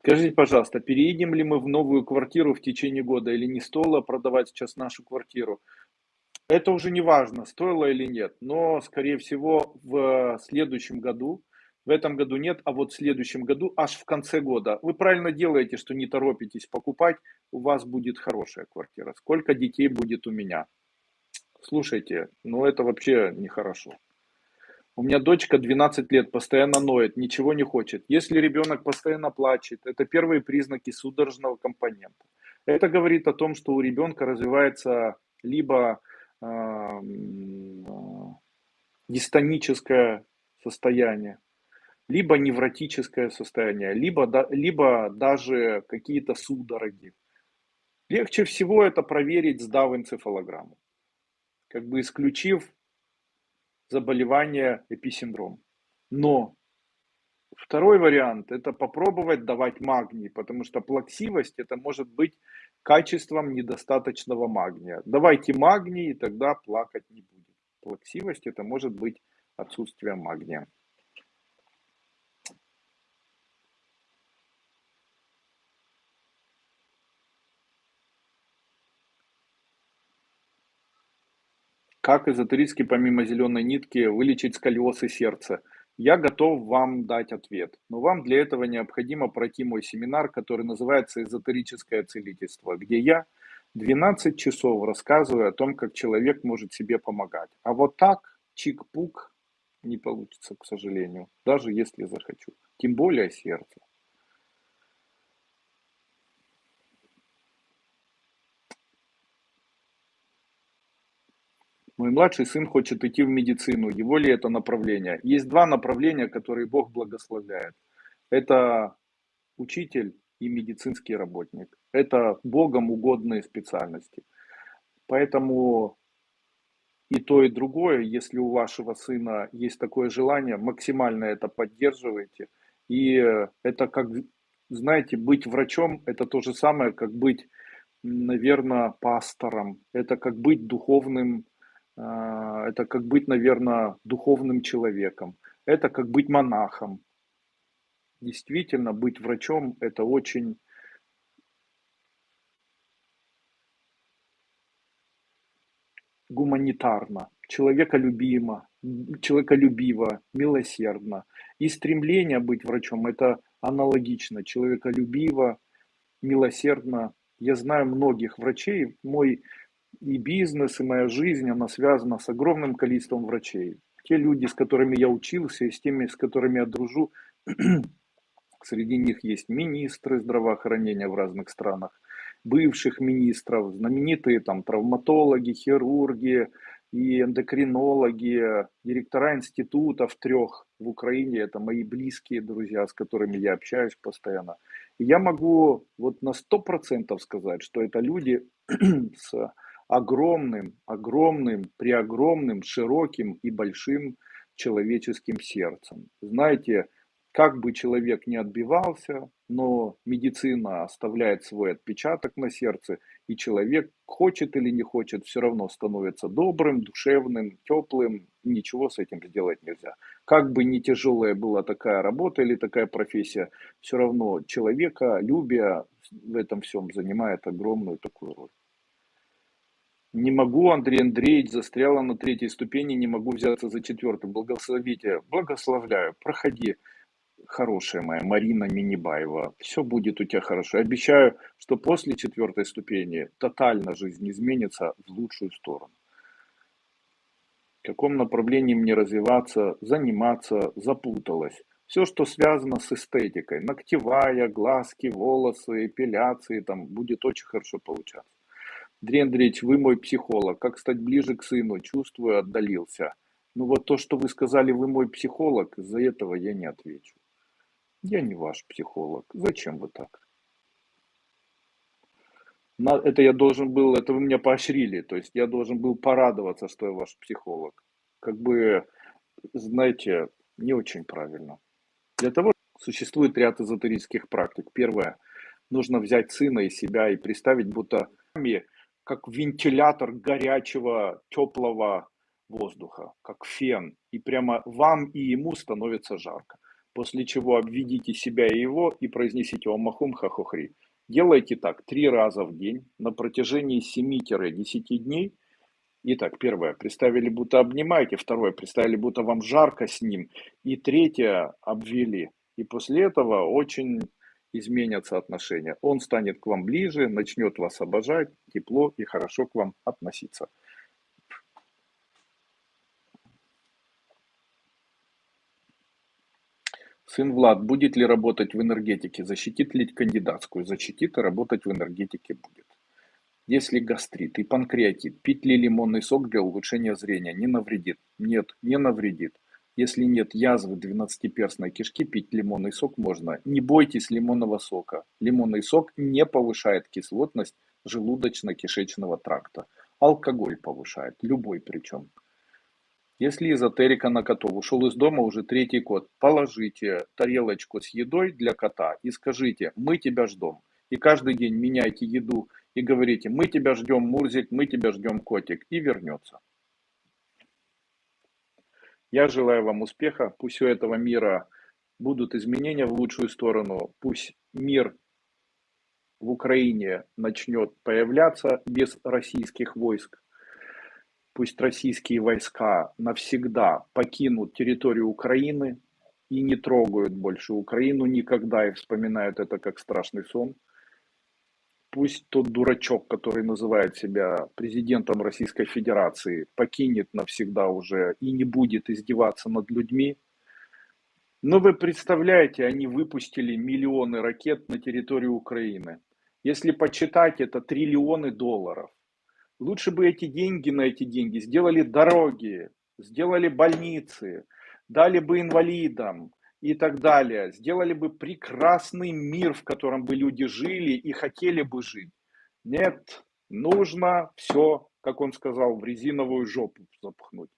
Скажите, пожалуйста, переедем ли мы в новую квартиру в течение года или не стоило продавать сейчас нашу квартиру? Это уже не важно, стоило или нет, но, скорее всего, в следующем году в этом году нет, а вот в следующем году, аж в конце года. Вы правильно делаете, что не торопитесь покупать, у вас будет хорошая квартира. Сколько детей будет у меня? Слушайте, ну это вообще нехорошо. У меня дочка 12 лет, постоянно ноет, ничего не хочет. Если ребенок постоянно плачет, это первые признаки судорожного компонента. Это говорит о том, что у ребенка развивается либо э, дистоническое состояние, либо невротическое состояние, либо, либо даже какие-то судороги. Легче всего это проверить, сдав энцефалограмму, как бы исключив заболевание эписиндром. Но второй вариант – это попробовать давать магний, потому что плаксивость – это может быть качеством недостаточного магния. Давайте магний, и тогда плакать не будет. Плаксивость – это может быть отсутствие магния. Как эзотерически помимо зеленой нитки вылечить сколиоз и сердце? Я готов вам дать ответ, но вам для этого необходимо пройти мой семинар, который называется «Эзотерическое целительство», где я 12 часов рассказываю о том, как человек может себе помогать. А вот так, чик-пук, не получится, к сожалению, даже если захочу. Тем более сердце. Мой младший сын хочет идти в медицину. Его ли это направление? Есть два направления, которые Бог благословляет. Это учитель и медицинский работник. Это Богом угодные специальности. Поэтому и то, и другое, если у вашего сына есть такое желание, максимально это поддерживайте. И это как, знаете, быть врачом, это то же самое, как быть, наверное, пастором. Это как быть духовным это как быть, наверное, духовным человеком. Это как быть монахом. Действительно, быть врачом – это очень гуманитарно, человеколюбимо, человеколюбиво, милосердно. И стремление быть врачом – это аналогично, человеколюбиво, милосердно. Я знаю многих врачей, мой и бизнес, и моя жизнь, она связана с огромным количеством врачей. Те люди, с которыми я учился, и с теми, с которыми я дружу, среди них есть министры здравоохранения в разных странах, бывших министров, знаменитые там травматологи, хирурги, и эндокринологи, директора институтов трех в Украине, это мои близкие друзья, с которыми я общаюсь постоянно. И я могу вот на сто процентов сказать, что это люди с огромным, огромным, преогромным, широким и большим человеческим сердцем. Знаете, как бы человек не отбивался, но медицина оставляет свой отпечаток на сердце, и человек, хочет или не хочет, все равно становится добрым, душевным, теплым, ничего с этим сделать нельзя. Как бы не тяжелая была такая работа или такая профессия, все равно человека, любя в этом всем занимает огромную такую роль. Не могу, Андрей Андреевич, застряла на третьей ступени, не могу взяться за четвертую. Благословите, благословляю, проходи хорошая моя Марина Минибаева. Все будет у тебя хорошо. Обещаю, что после четвертой ступени тотально жизнь изменится в лучшую сторону. В каком направлении мне развиваться, заниматься, запуталась. Все, что связано с эстетикой, ногтевая, глазки, волосы, эпиляции, там будет очень хорошо получаться. Андрей Андреевич, вы мой психолог. Как стать ближе к сыну? Чувствую, отдалился. Ну вот то, что вы сказали, вы мой психолог, из-за этого я не отвечу. Я не ваш психолог. Зачем вы так? На, это я должен был, это вы меня поощрили, то есть я должен был порадоваться, что я ваш психолог. Как бы, знаете, не очень правильно. Для того существует ряд эзотерических практик. Первое, нужно взять сына и себя и представить, будто как вентилятор горячего, теплого воздуха, как фен. И прямо вам и ему становится жарко после чего обведите себя и его и произнесите Омахум Хахохри. Делайте так три раза в день на протяжении 7-10 дней. Итак, первое, представили, будто обнимаете. Второе, представили, будто вам жарко с ним. И третье, обвели. И после этого очень изменятся отношения. Он станет к вам ближе, начнет вас обожать, тепло и хорошо к вам относиться. Сын Влад будет ли работать в энергетике? Защитит ли кандидатскую? Защитит и работать в энергетике будет. Если гастрит и панкреатит, пить ли лимонный сок для улучшения зрения не навредит? Нет, не навредит. Если нет язвы двенадцатиперстной кишки, пить лимонный сок можно. Не бойтесь лимонного сока. Лимонный сок не повышает кислотность желудочно-кишечного тракта. Алкоголь повышает, любой причем. Если эзотерика на котов ушел из дома уже третий кот, положите тарелочку с едой для кота и скажите, мы тебя ждем. И каждый день меняйте еду и говорите, мы тебя ждем, Мурзик, мы тебя ждем, котик, и вернется. Я желаю вам успеха, пусть у этого мира будут изменения в лучшую сторону, пусть мир в Украине начнет появляться без российских войск, пусть российские войска навсегда покинут территорию Украины и не трогают больше Украину никогда и вспоминают это как страшный сон. Пусть тот дурачок, который называет себя президентом Российской Федерации, покинет навсегда уже и не будет издеваться над людьми. Но вы представляете, они выпустили миллионы ракет на территорию Украины. Если почитать, это триллионы долларов. Лучше бы эти деньги на эти деньги сделали дороги, сделали больницы, дали бы инвалидам и так далее. Сделали бы прекрасный мир, в котором бы люди жили и хотели бы жить. Нет, нужно все, как он сказал, в резиновую жопу запхнуть.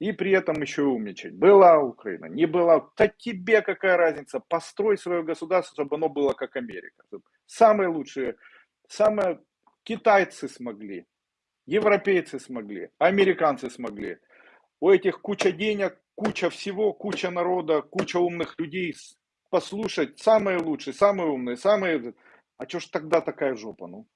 И при этом еще умничать. Была Украина, не была. Да тебе какая разница? Построй свое государство, чтобы оно было как Америка. Самые лучшие, самые китайцы смогли. Европейцы смогли, американцы смогли. У этих куча денег, куча всего, куча народа, куча умных людей. Послушать самые лучшие, самые умные, самые... А что ж тогда такая жопа, ну?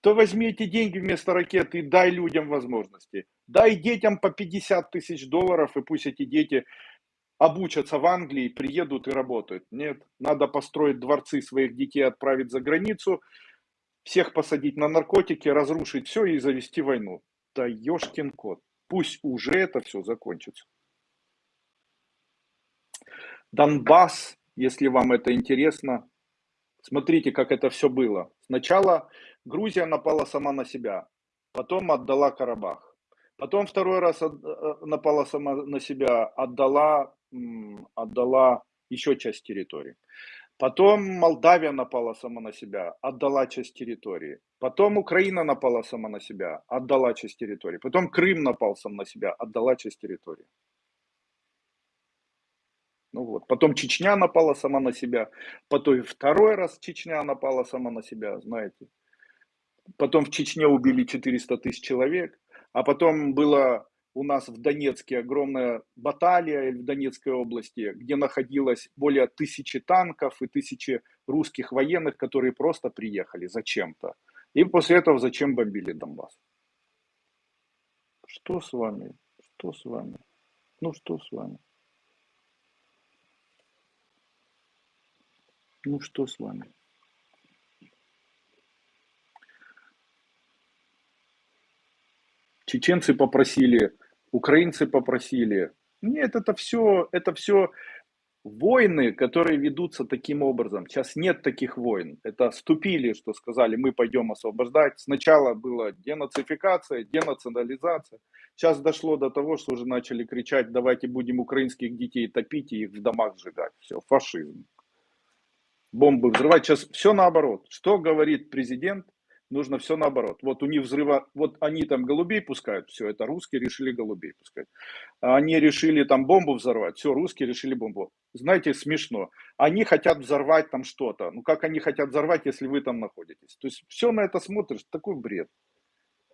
То возьми эти деньги вместо ракеты и дай людям возможности. Дай детям по 50 тысяч долларов, и пусть эти дети обучатся в Англии, приедут и работают. Нет, надо построить дворцы своих детей, отправить за границу, всех посадить на наркотики, разрушить все и завести войну. Да ешкин кот. Пусть уже это все закончится. Донбасс, если вам это интересно, смотрите, как это все было. Сначала Грузия напала сама на себя, потом отдала Карабах. Потом второй раз э, напала сама на себя, отдала, отдала еще часть территории. Потом Молдавия напала сама на себя, отдала часть территории. Потом Украина напала сама на себя, отдала часть территории. Потом Крым напал сам на себя, отдала часть территории. Ну вот. Потом Чечня напала сама на себя. Потом второй раз Чечня напала сама на себя, знаете. Потом в Чечне убили 400 тысяч человек. А потом было у нас в Донецке огромная баталия в Донецкой области, где находилось более тысячи танков и тысячи русских военных, которые просто приехали зачем-то. И после этого зачем бомбили Донбасс? Что с вами? Что с вами? Ну что с вами? Ну что с вами? Чеченцы попросили украинцы попросили. Нет, это все, это все войны, которые ведутся таким образом. Сейчас нет таких войн. Это ступили, что сказали, мы пойдем освобождать. Сначала была денацификация, денационализация. Сейчас дошло до того, что уже начали кричать, давайте будем украинских детей топить и их в домах сжигать. Все, фашизм. Бомбы взрывать. Сейчас все наоборот. Что говорит президент? нужно все наоборот. Вот у них взрыва, вот они там голубей пускают, все, это русские решили голубей пускать. Они решили там бомбу взорвать, все, русские решили бомбу. Знаете, смешно. Они хотят взорвать там что-то. Ну как они хотят взорвать, если вы там находитесь? То есть все на это смотришь, такой бред.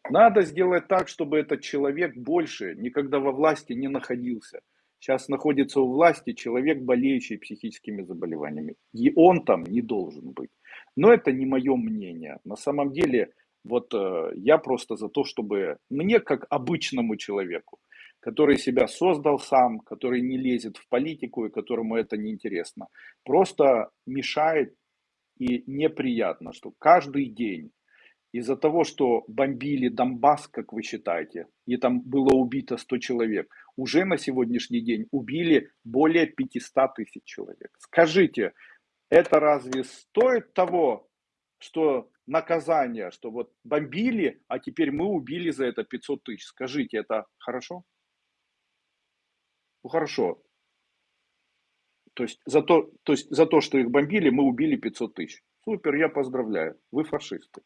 Надо сделать так, чтобы этот человек больше никогда во власти не находился. Сейчас находится у власти человек, болеющий психическими заболеваниями. И он там не должен быть. Но это не мое мнение. На самом деле, вот э, я просто за то, чтобы мне, как обычному человеку, который себя создал сам, который не лезет в политику и которому это не интересно, просто мешает и неприятно, что каждый день из-за того, что бомбили Донбасс, как вы считаете, и там было убито 100 человек, уже на сегодняшний день убили более 500 тысяч человек. Скажите, это разве стоит того, что наказание, что вот бомбили, а теперь мы убили за это 500 тысяч? Скажите, это хорошо? Ну хорошо. То есть, за то, то есть за то, что их бомбили, мы убили 500 тысяч. Супер, я поздравляю. Вы фашисты.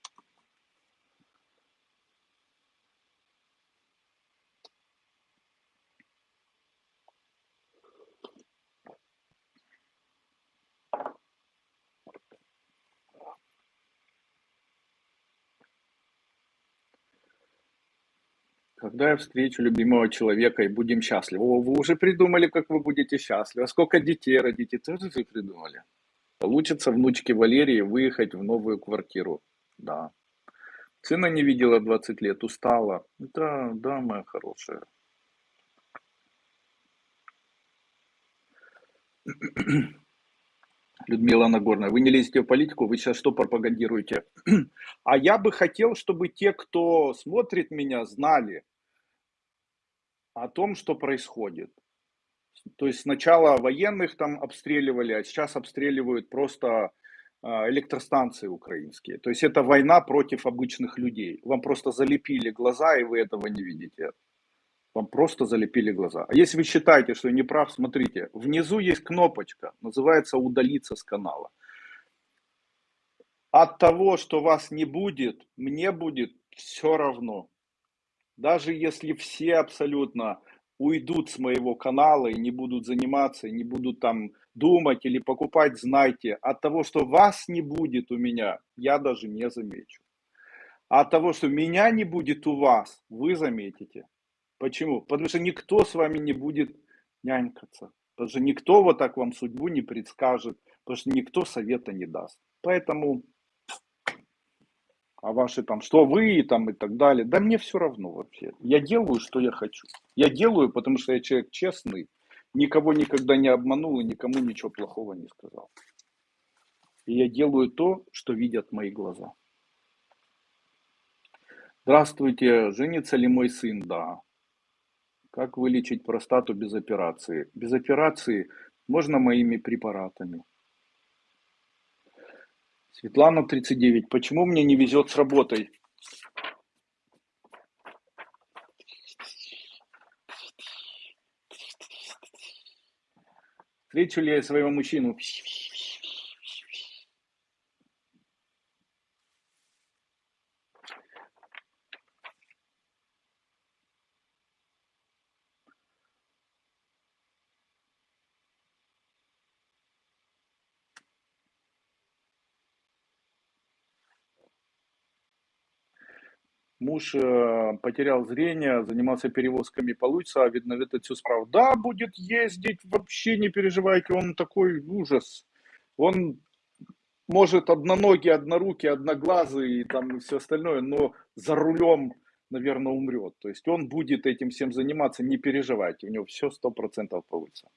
Когда я встречу любимого человека и будем счастливы? О, вы уже придумали, как вы будете счастливы. А сколько детей родите? Тоже вы придумали. Получится внучке Валерии выехать в новую квартиру. Да. Сына не видела 20 лет, устала. Да, да, моя хорошая. Людмила Нагорная, вы не лезете в политику, вы сейчас что пропагандируете? А я бы хотел, чтобы те, кто смотрит меня, знали, о том, что происходит. То есть сначала военных там обстреливали, а сейчас обстреливают просто а, электростанции украинские. То есть это война против обычных людей. Вам просто залепили глаза, и вы этого не видите. Вам просто залепили глаза. А если вы считаете, что я не прав, смотрите, внизу есть кнопочка, называется «Удалиться с канала». От того, что вас не будет, мне будет все равно. Даже если все абсолютно уйдут с моего канала и не будут заниматься, и не будут там думать или покупать, знайте, от того, что вас не будет у меня, я даже не замечу. А от того, что меня не будет у вас, вы заметите. Почему? Потому что никто с вами не будет нянькаться. Потому что никто вот так вам судьбу не предскажет. Потому что никто совета не даст. Поэтому а ваши там, что вы там и так далее. Да мне все равно вообще. Я делаю, что я хочу. Я делаю, потому что я человек честный. никого никогда не обманул и никому ничего плохого не сказал. И я делаю то, что видят мои глаза. Здравствуйте, женится ли мой сын? Да. Как вылечить простату без операции? Без операции можно моими препаратами. Светлана, 39. Почему мне не везет с работой? Встречу ли я своего мужчину? Муж э, потерял зрение, занимался перевозками, получится, а видно, это все справа. Да, будет ездить, вообще не переживайте, он такой ужас. Он может одноногий, однорукий, одноглазый и там все остальное, но за рулем, наверное, умрет. То есть он будет этим всем заниматься, не переживайте, у него все сто процентов получится.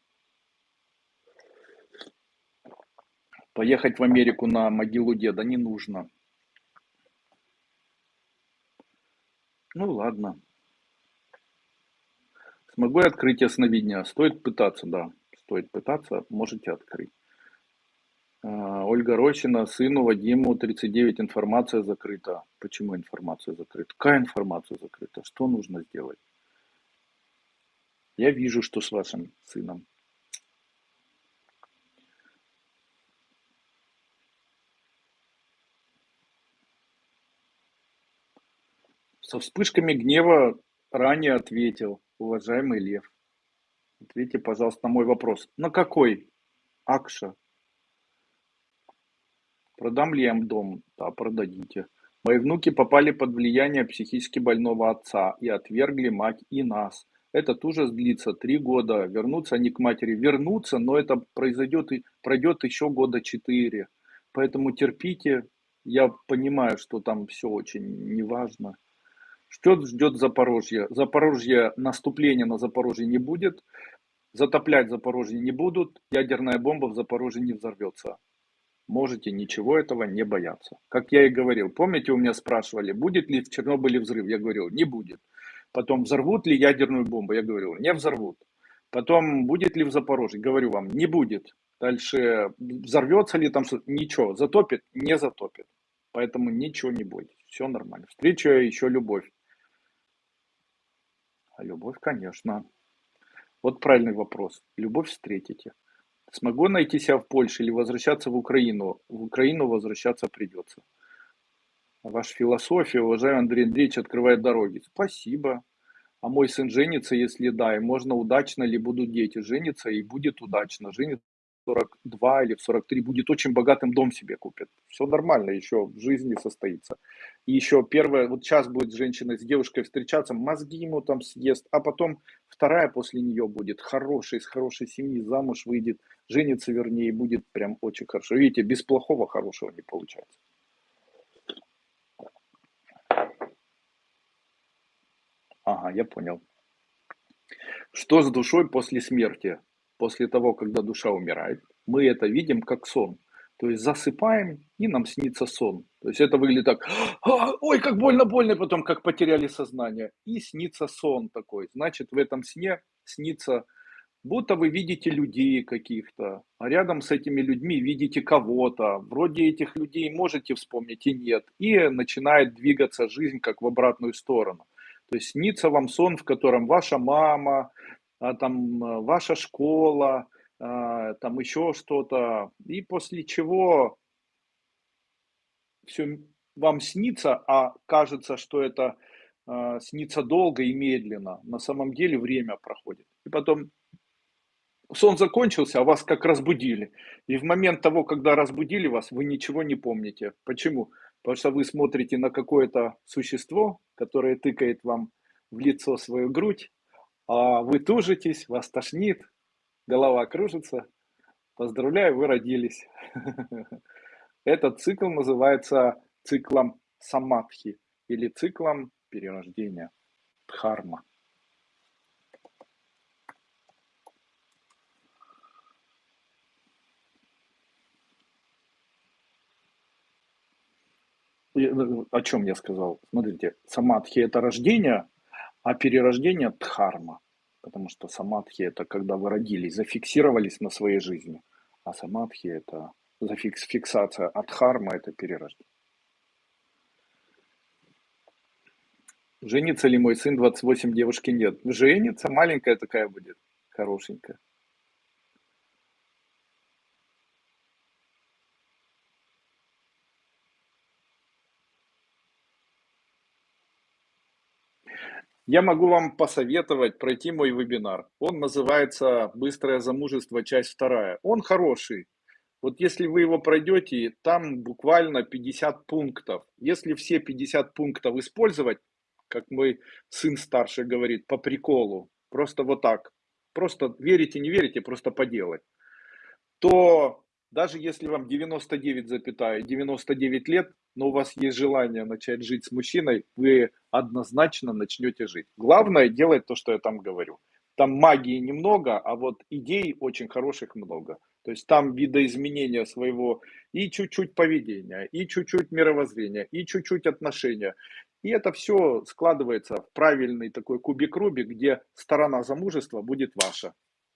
Поехать в Америку на могилу деда не нужно. Ну ладно. Смогу я открыть ясновидение? Стоит пытаться, да. Стоит пытаться, можете открыть. А, Ольга Рощина, сыну Вадиму 39, информация закрыта. Почему информация закрыта? Какая информация закрыта? Что нужно сделать? Я вижу, что с вашим сыном. Со вспышками гнева ранее ответил, уважаемый Лев. Ответьте, пожалуйста, на мой вопрос. На какой? Акша. Продам ли я им дом? Да, продадите. Мои внуки попали под влияние психически больного отца и отвергли мать и нас. Этот ужас длится три года. Вернутся они к матери. Вернутся, но это произойдет и пройдет еще года четыре. Поэтому терпите. Я понимаю, что там все очень неважно. Что ждет Запорожье? Запорожье, наступления на Запорожье не будет, затоплять Запорожье не будут, ядерная бомба в Запорожье не взорвется. Можете ничего этого не бояться. Как я и говорил, помните, у меня спрашивали, будет ли в Чернобыле взрыв? Я говорил, не будет. Потом, взорвут ли ядерную бомбу? Я говорил, не взорвут. Потом, будет ли в Запорожье? Говорю вам, не будет. Дальше, взорвется ли там? Ничего. Затопит? Не затопит. Поэтому ничего не будет. Все нормально. Встречу еще любовь. А любовь, конечно. Вот правильный вопрос. Любовь встретите. Смогу найти себя в Польше или возвращаться в Украину? В Украину возвращаться придется. Ваша философия, уважаемый Андрей Андреевич, открывает дороги. Спасибо. А мой сын женится, если да, и можно удачно ли будут дети жениться, и будет удачно. Женится 42 или в 43 будет очень богатым дом себе купит. Все нормально, еще в жизни состоится. И еще первое, вот сейчас будет женщина с девушкой встречаться, мозги ему там съест, а потом вторая после нее будет хорошая, из хорошей семьи, замуж выйдет, женится вернее, будет прям очень хорошо. Видите, без плохого хорошего не получается. Ага, я понял. Что с душой после смерти? После того, когда душа умирает, мы это видим как сон. То есть засыпаем, и нам снится сон. То есть это выглядит так, «А, ой, как больно, больно, потом как потеряли сознание. И снится сон такой. Значит, в этом сне снится, будто вы видите людей каких-то, а рядом с этими людьми видите кого-то. Вроде этих людей можете вспомнить и нет. И начинает двигаться жизнь как в обратную сторону. То есть снится вам сон, в котором ваша мама, там э, ваша школа, а, там еще что-то, и после чего все вам снится, а кажется, что это а, снится долго и медленно, на самом деле время проходит. И потом сон закончился, а вас как разбудили. И в момент того, когда разбудили вас, вы ничего не помните. Почему? Потому что вы смотрите на какое-то существо, которое тыкает вам в лицо свою грудь, а а вы тужитесь, вас тошнит, голова кружится. Поздравляю, вы родились. Этот цикл называется циклом самадхи или циклом перерождения, дхарма. Ну, о чем я сказал? Смотрите, самадхи – это рождение, а перерождение дхарма. Потому что самадхи это когда вы родились, зафиксировались на своей жизни. А самадхи это зафикс, фиксация, а дхарма это перерождение. Женится ли мой сын 28, девушки нет? Женится, маленькая такая будет, хорошенькая. Я могу вам посоветовать пройти мой вебинар. Он называется «Быстрое замужество. Часть вторая». Он хороший. Вот если вы его пройдете, там буквально 50 пунктов. Если все 50 пунктов использовать, как мой сын старший говорит, по приколу, просто вот так, просто верите, не верите, просто поделать, то даже если вам 99,99 99 лет, но у вас есть желание начать жить с мужчиной, вы однозначно начнете жить. Главное делать то, что я там говорю. Там магии немного, а вот идей очень хороших много. То есть там видоизменения своего и чуть-чуть поведения, и чуть-чуть мировоззрения, и чуть-чуть отношения. И это все складывается в правильный такой кубик Рубик, где сторона замужества будет ваша.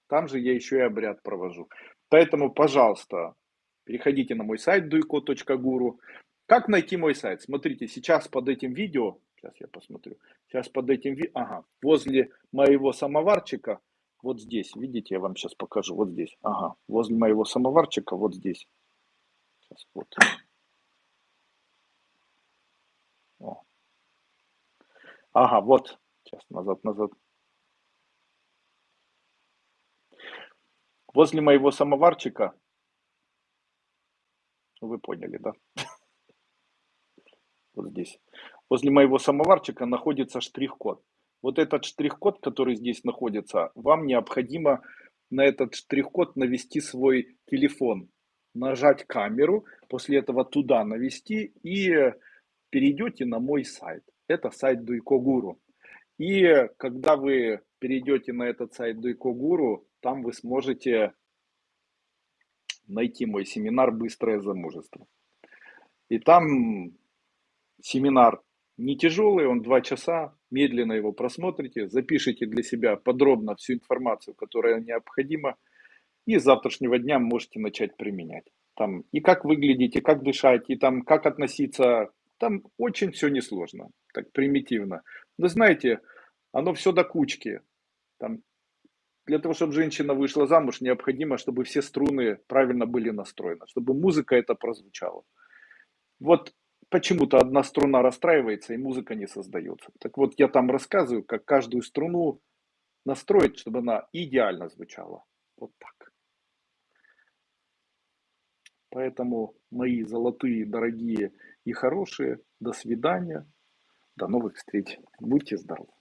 Там же я еще и обряд провожу. Поэтому, пожалуйста, переходите на мой сайт duiko.guru. Как найти мой сайт? Смотрите, сейчас под этим видео, сейчас я посмотрю, сейчас под этим видео, ага, возле моего самоварчика, вот здесь, видите, я вам сейчас покажу, вот здесь, ага, возле моего самоварчика, вот здесь. Сейчас, вот. О. Ага, вот, сейчас, назад, назад. Возле моего самоварчика, вы поняли, да? вот здесь. Возле моего самоварчика находится штрих-код. Вот этот штрих-код, который здесь находится, вам необходимо на этот штрих-код навести свой телефон, нажать камеру, после этого туда навести и перейдете на мой сайт. Это сайт Дуйко Гуру. И когда вы перейдете на этот сайт Дуйко Гуру, там вы сможете найти мой семинар «Быстрое замужество». И там семинар не тяжелый, он два часа, медленно его просмотрите, запишите для себя подробно всю информацию, которая необходима, и с завтрашнего дня можете начать применять. Там и как выглядеть, и как дышать, и там как относиться, там очень все несложно, так примитивно. Вы знаете, оно все до кучки. Там, для того, чтобы женщина вышла замуж, необходимо, чтобы все струны правильно были настроены, чтобы музыка это прозвучала. Вот почему-то одна струна расстраивается и музыка не создается. Так вот, я там рассказываю, как каждую струну настроить, чтобы она идеально звучала. Вот так. Поэтому мои золотые, дорогие и хорошие, до свидания, до новых встреч. Будьте здоровы.